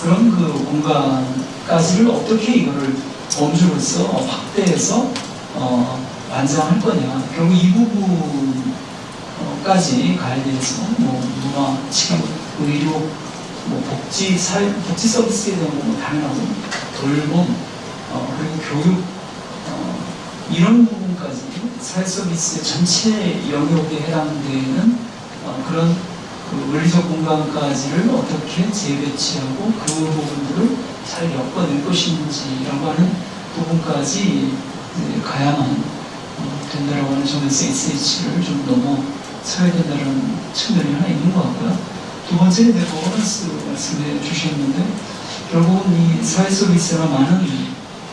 [SPEAKER 15] 그런 그 공간까지를 어떻게 이거를 범주로서 확대해서 어, 완성할 거냐. 결국 이 부분까지 가야 돼서 뭐 문화, 치료, 의료, 뭐 복지, 사회, 복지 서비스에 대한 뭐 당연하고 돌봄, 어, 그리고 교육, 어, 이런 부분까지 사회 서비스 전체 영역에 해당되는 어, 그런 그 물리적 공간까지를 어떻게 재배치하고 그 부분들을 잘 엮어낼 것인지라고 하는 부분까지 가야만 어, 된다라고 하는 점에서 SH를 좀 넘어 서야 된다는 측면이 하나 있는 것 같고요. 두 번째는 이제 거버넌스 말씀해 주셨는데 결국은 이 사회 서비스나 많은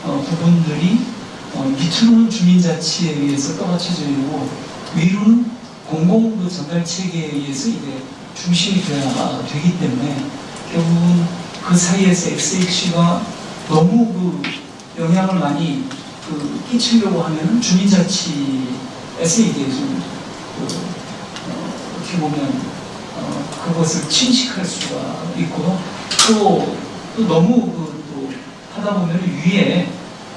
[SPEAKER 15] 어, 부분들이 어, 밑으로는 주민자치에 의해서 떠받쳐져 있고 위로는 공공 그 전달 체계에 의해서 이게 중심이 돼야 되기 때문에 결국은 그 사이에서 SH가 너무 그 영향을 많이 그 끼치려고 하면은 주민자치에서 이게 좀 그, 어, 어떻게 보면 어, 그것을 침식할 수가 있고 또, 또 너무 그, 또 하다 보면 위에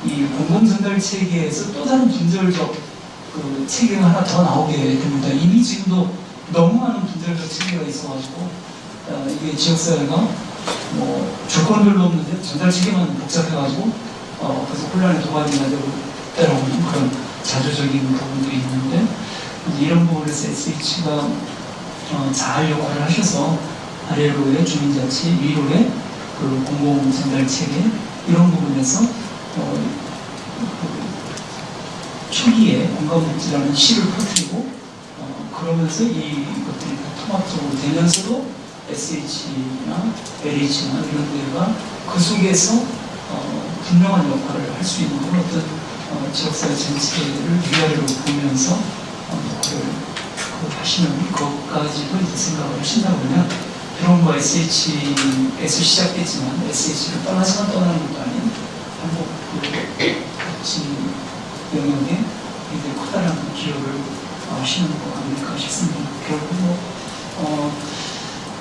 [SPEAKER 15] 이 공공전달 체계에서 또 다른 분절적 그 체계가 하나 더 나오게 됩니다. 이미 지금도 너무 많은 분절적 체계가 있어가지고 어, 이게 지역사회가 뭐 조건별로 없는데 전달 체계만 복잡해가지고 어, 그래서 혼란의 도발이나 되고 때라고는 그런 자조적인 부분들이 있는데 이런 부분에서 SH가 어, 잘 역할을 하셔서 아래로의 주민자치, 위로의 그 공공 전달 체계 이런 부분에서 어, 그 초기에 공감복지라는 시를 퍼뜨리고 어, 그러면서 이것들이 다 통합적으로 되면서도 SH나 LH나 이런 데가 그 속에서 어, 분명한 역할을 할 수 있는 그런 어떤 어, 지역사회 전체를 위아래로 보면서 어, 그 하시는 것까지도 생각을 하신다면 그런 거 SH에서 시작했지만 SH를 떠나지만 떠나는 것도 아닌 한국 그 복지 영역에 굉장히 커다란 기여를 어, 하시는 거 아닐까 싶습니다. 결국 뭐 어,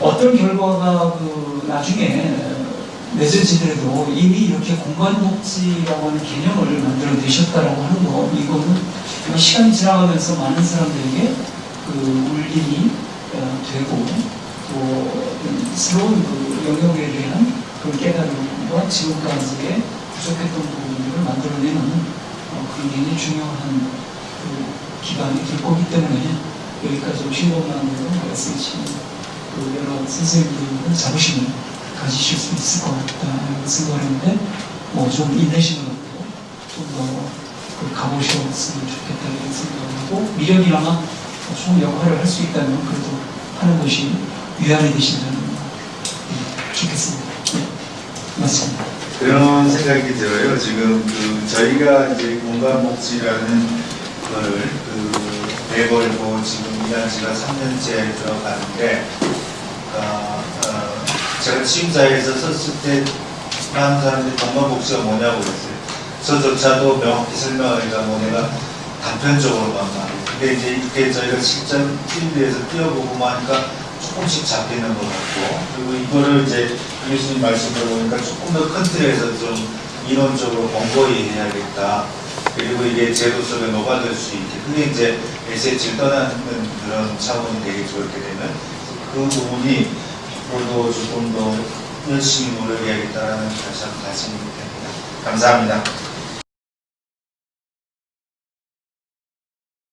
[SPEAKER 15] 어떤 결과가 그 나중에 맺어지더라도 이미 이렇게 공간복지라고 하는 개념을 만들어내셨다라고 하는 거 이거는 시간이 지나가면서 많은 사람들에게 그 울림이 어, 되고 또 새로운 그 영역에 대한 그 깨달음과 지금까지의 부족했던 부분들을 만들어내는 어, 굉장히 중요한 그 기반이 될 거기 때문에 여기까지 오신 것만으로 SH 그 여러 선생님들 자부심을 가지실 수 있을 것 같다는 생각을 했는데 뭐 좀 인내심을 갖고 좀더 그 가보셨으면 좋겠다는 생각을 하고 미련이라마 좋은 역할을 할 수 있다면 그래도 하는 것이 위안이 되신다는 예, 좋겠습니다. 네, 맞습니다.
[SPEAKER 10] 그런 생각이 들어요. 지금 그 저희가 이제 공간 복지라는 거를 그 내걸고 지금 일한 지가 3년째 들어가는데 어, 어, 제가 취임사에서 섰을 때 많은 사람들이 공간 복지가 뭐냐고 그랬어요. 저조차도 명확히 설명하기가 뭐 내가 단편적으로만 말해요. 근데 이제 이게 저희가 실전 필드에서 뛰어보고 하니까 조금씩 잡히는 것 같고 그리고 이거를 이제 교수님 말씀 들어보니까 조금 더 큰 틀에서 좀 이론적으로 공고히 해야겠다. 그리고 이게 제도 속에 녹아들 수 있게 그게 이제 SH를 떠나는 그런 차원이 되겠죠. 이렇게 되면 그 부분이
[SPEAKER 2] 앞으로도 조금 더 열심히 노력해야겠다라는 다시 한번 말씀드립니다. 감사합니다.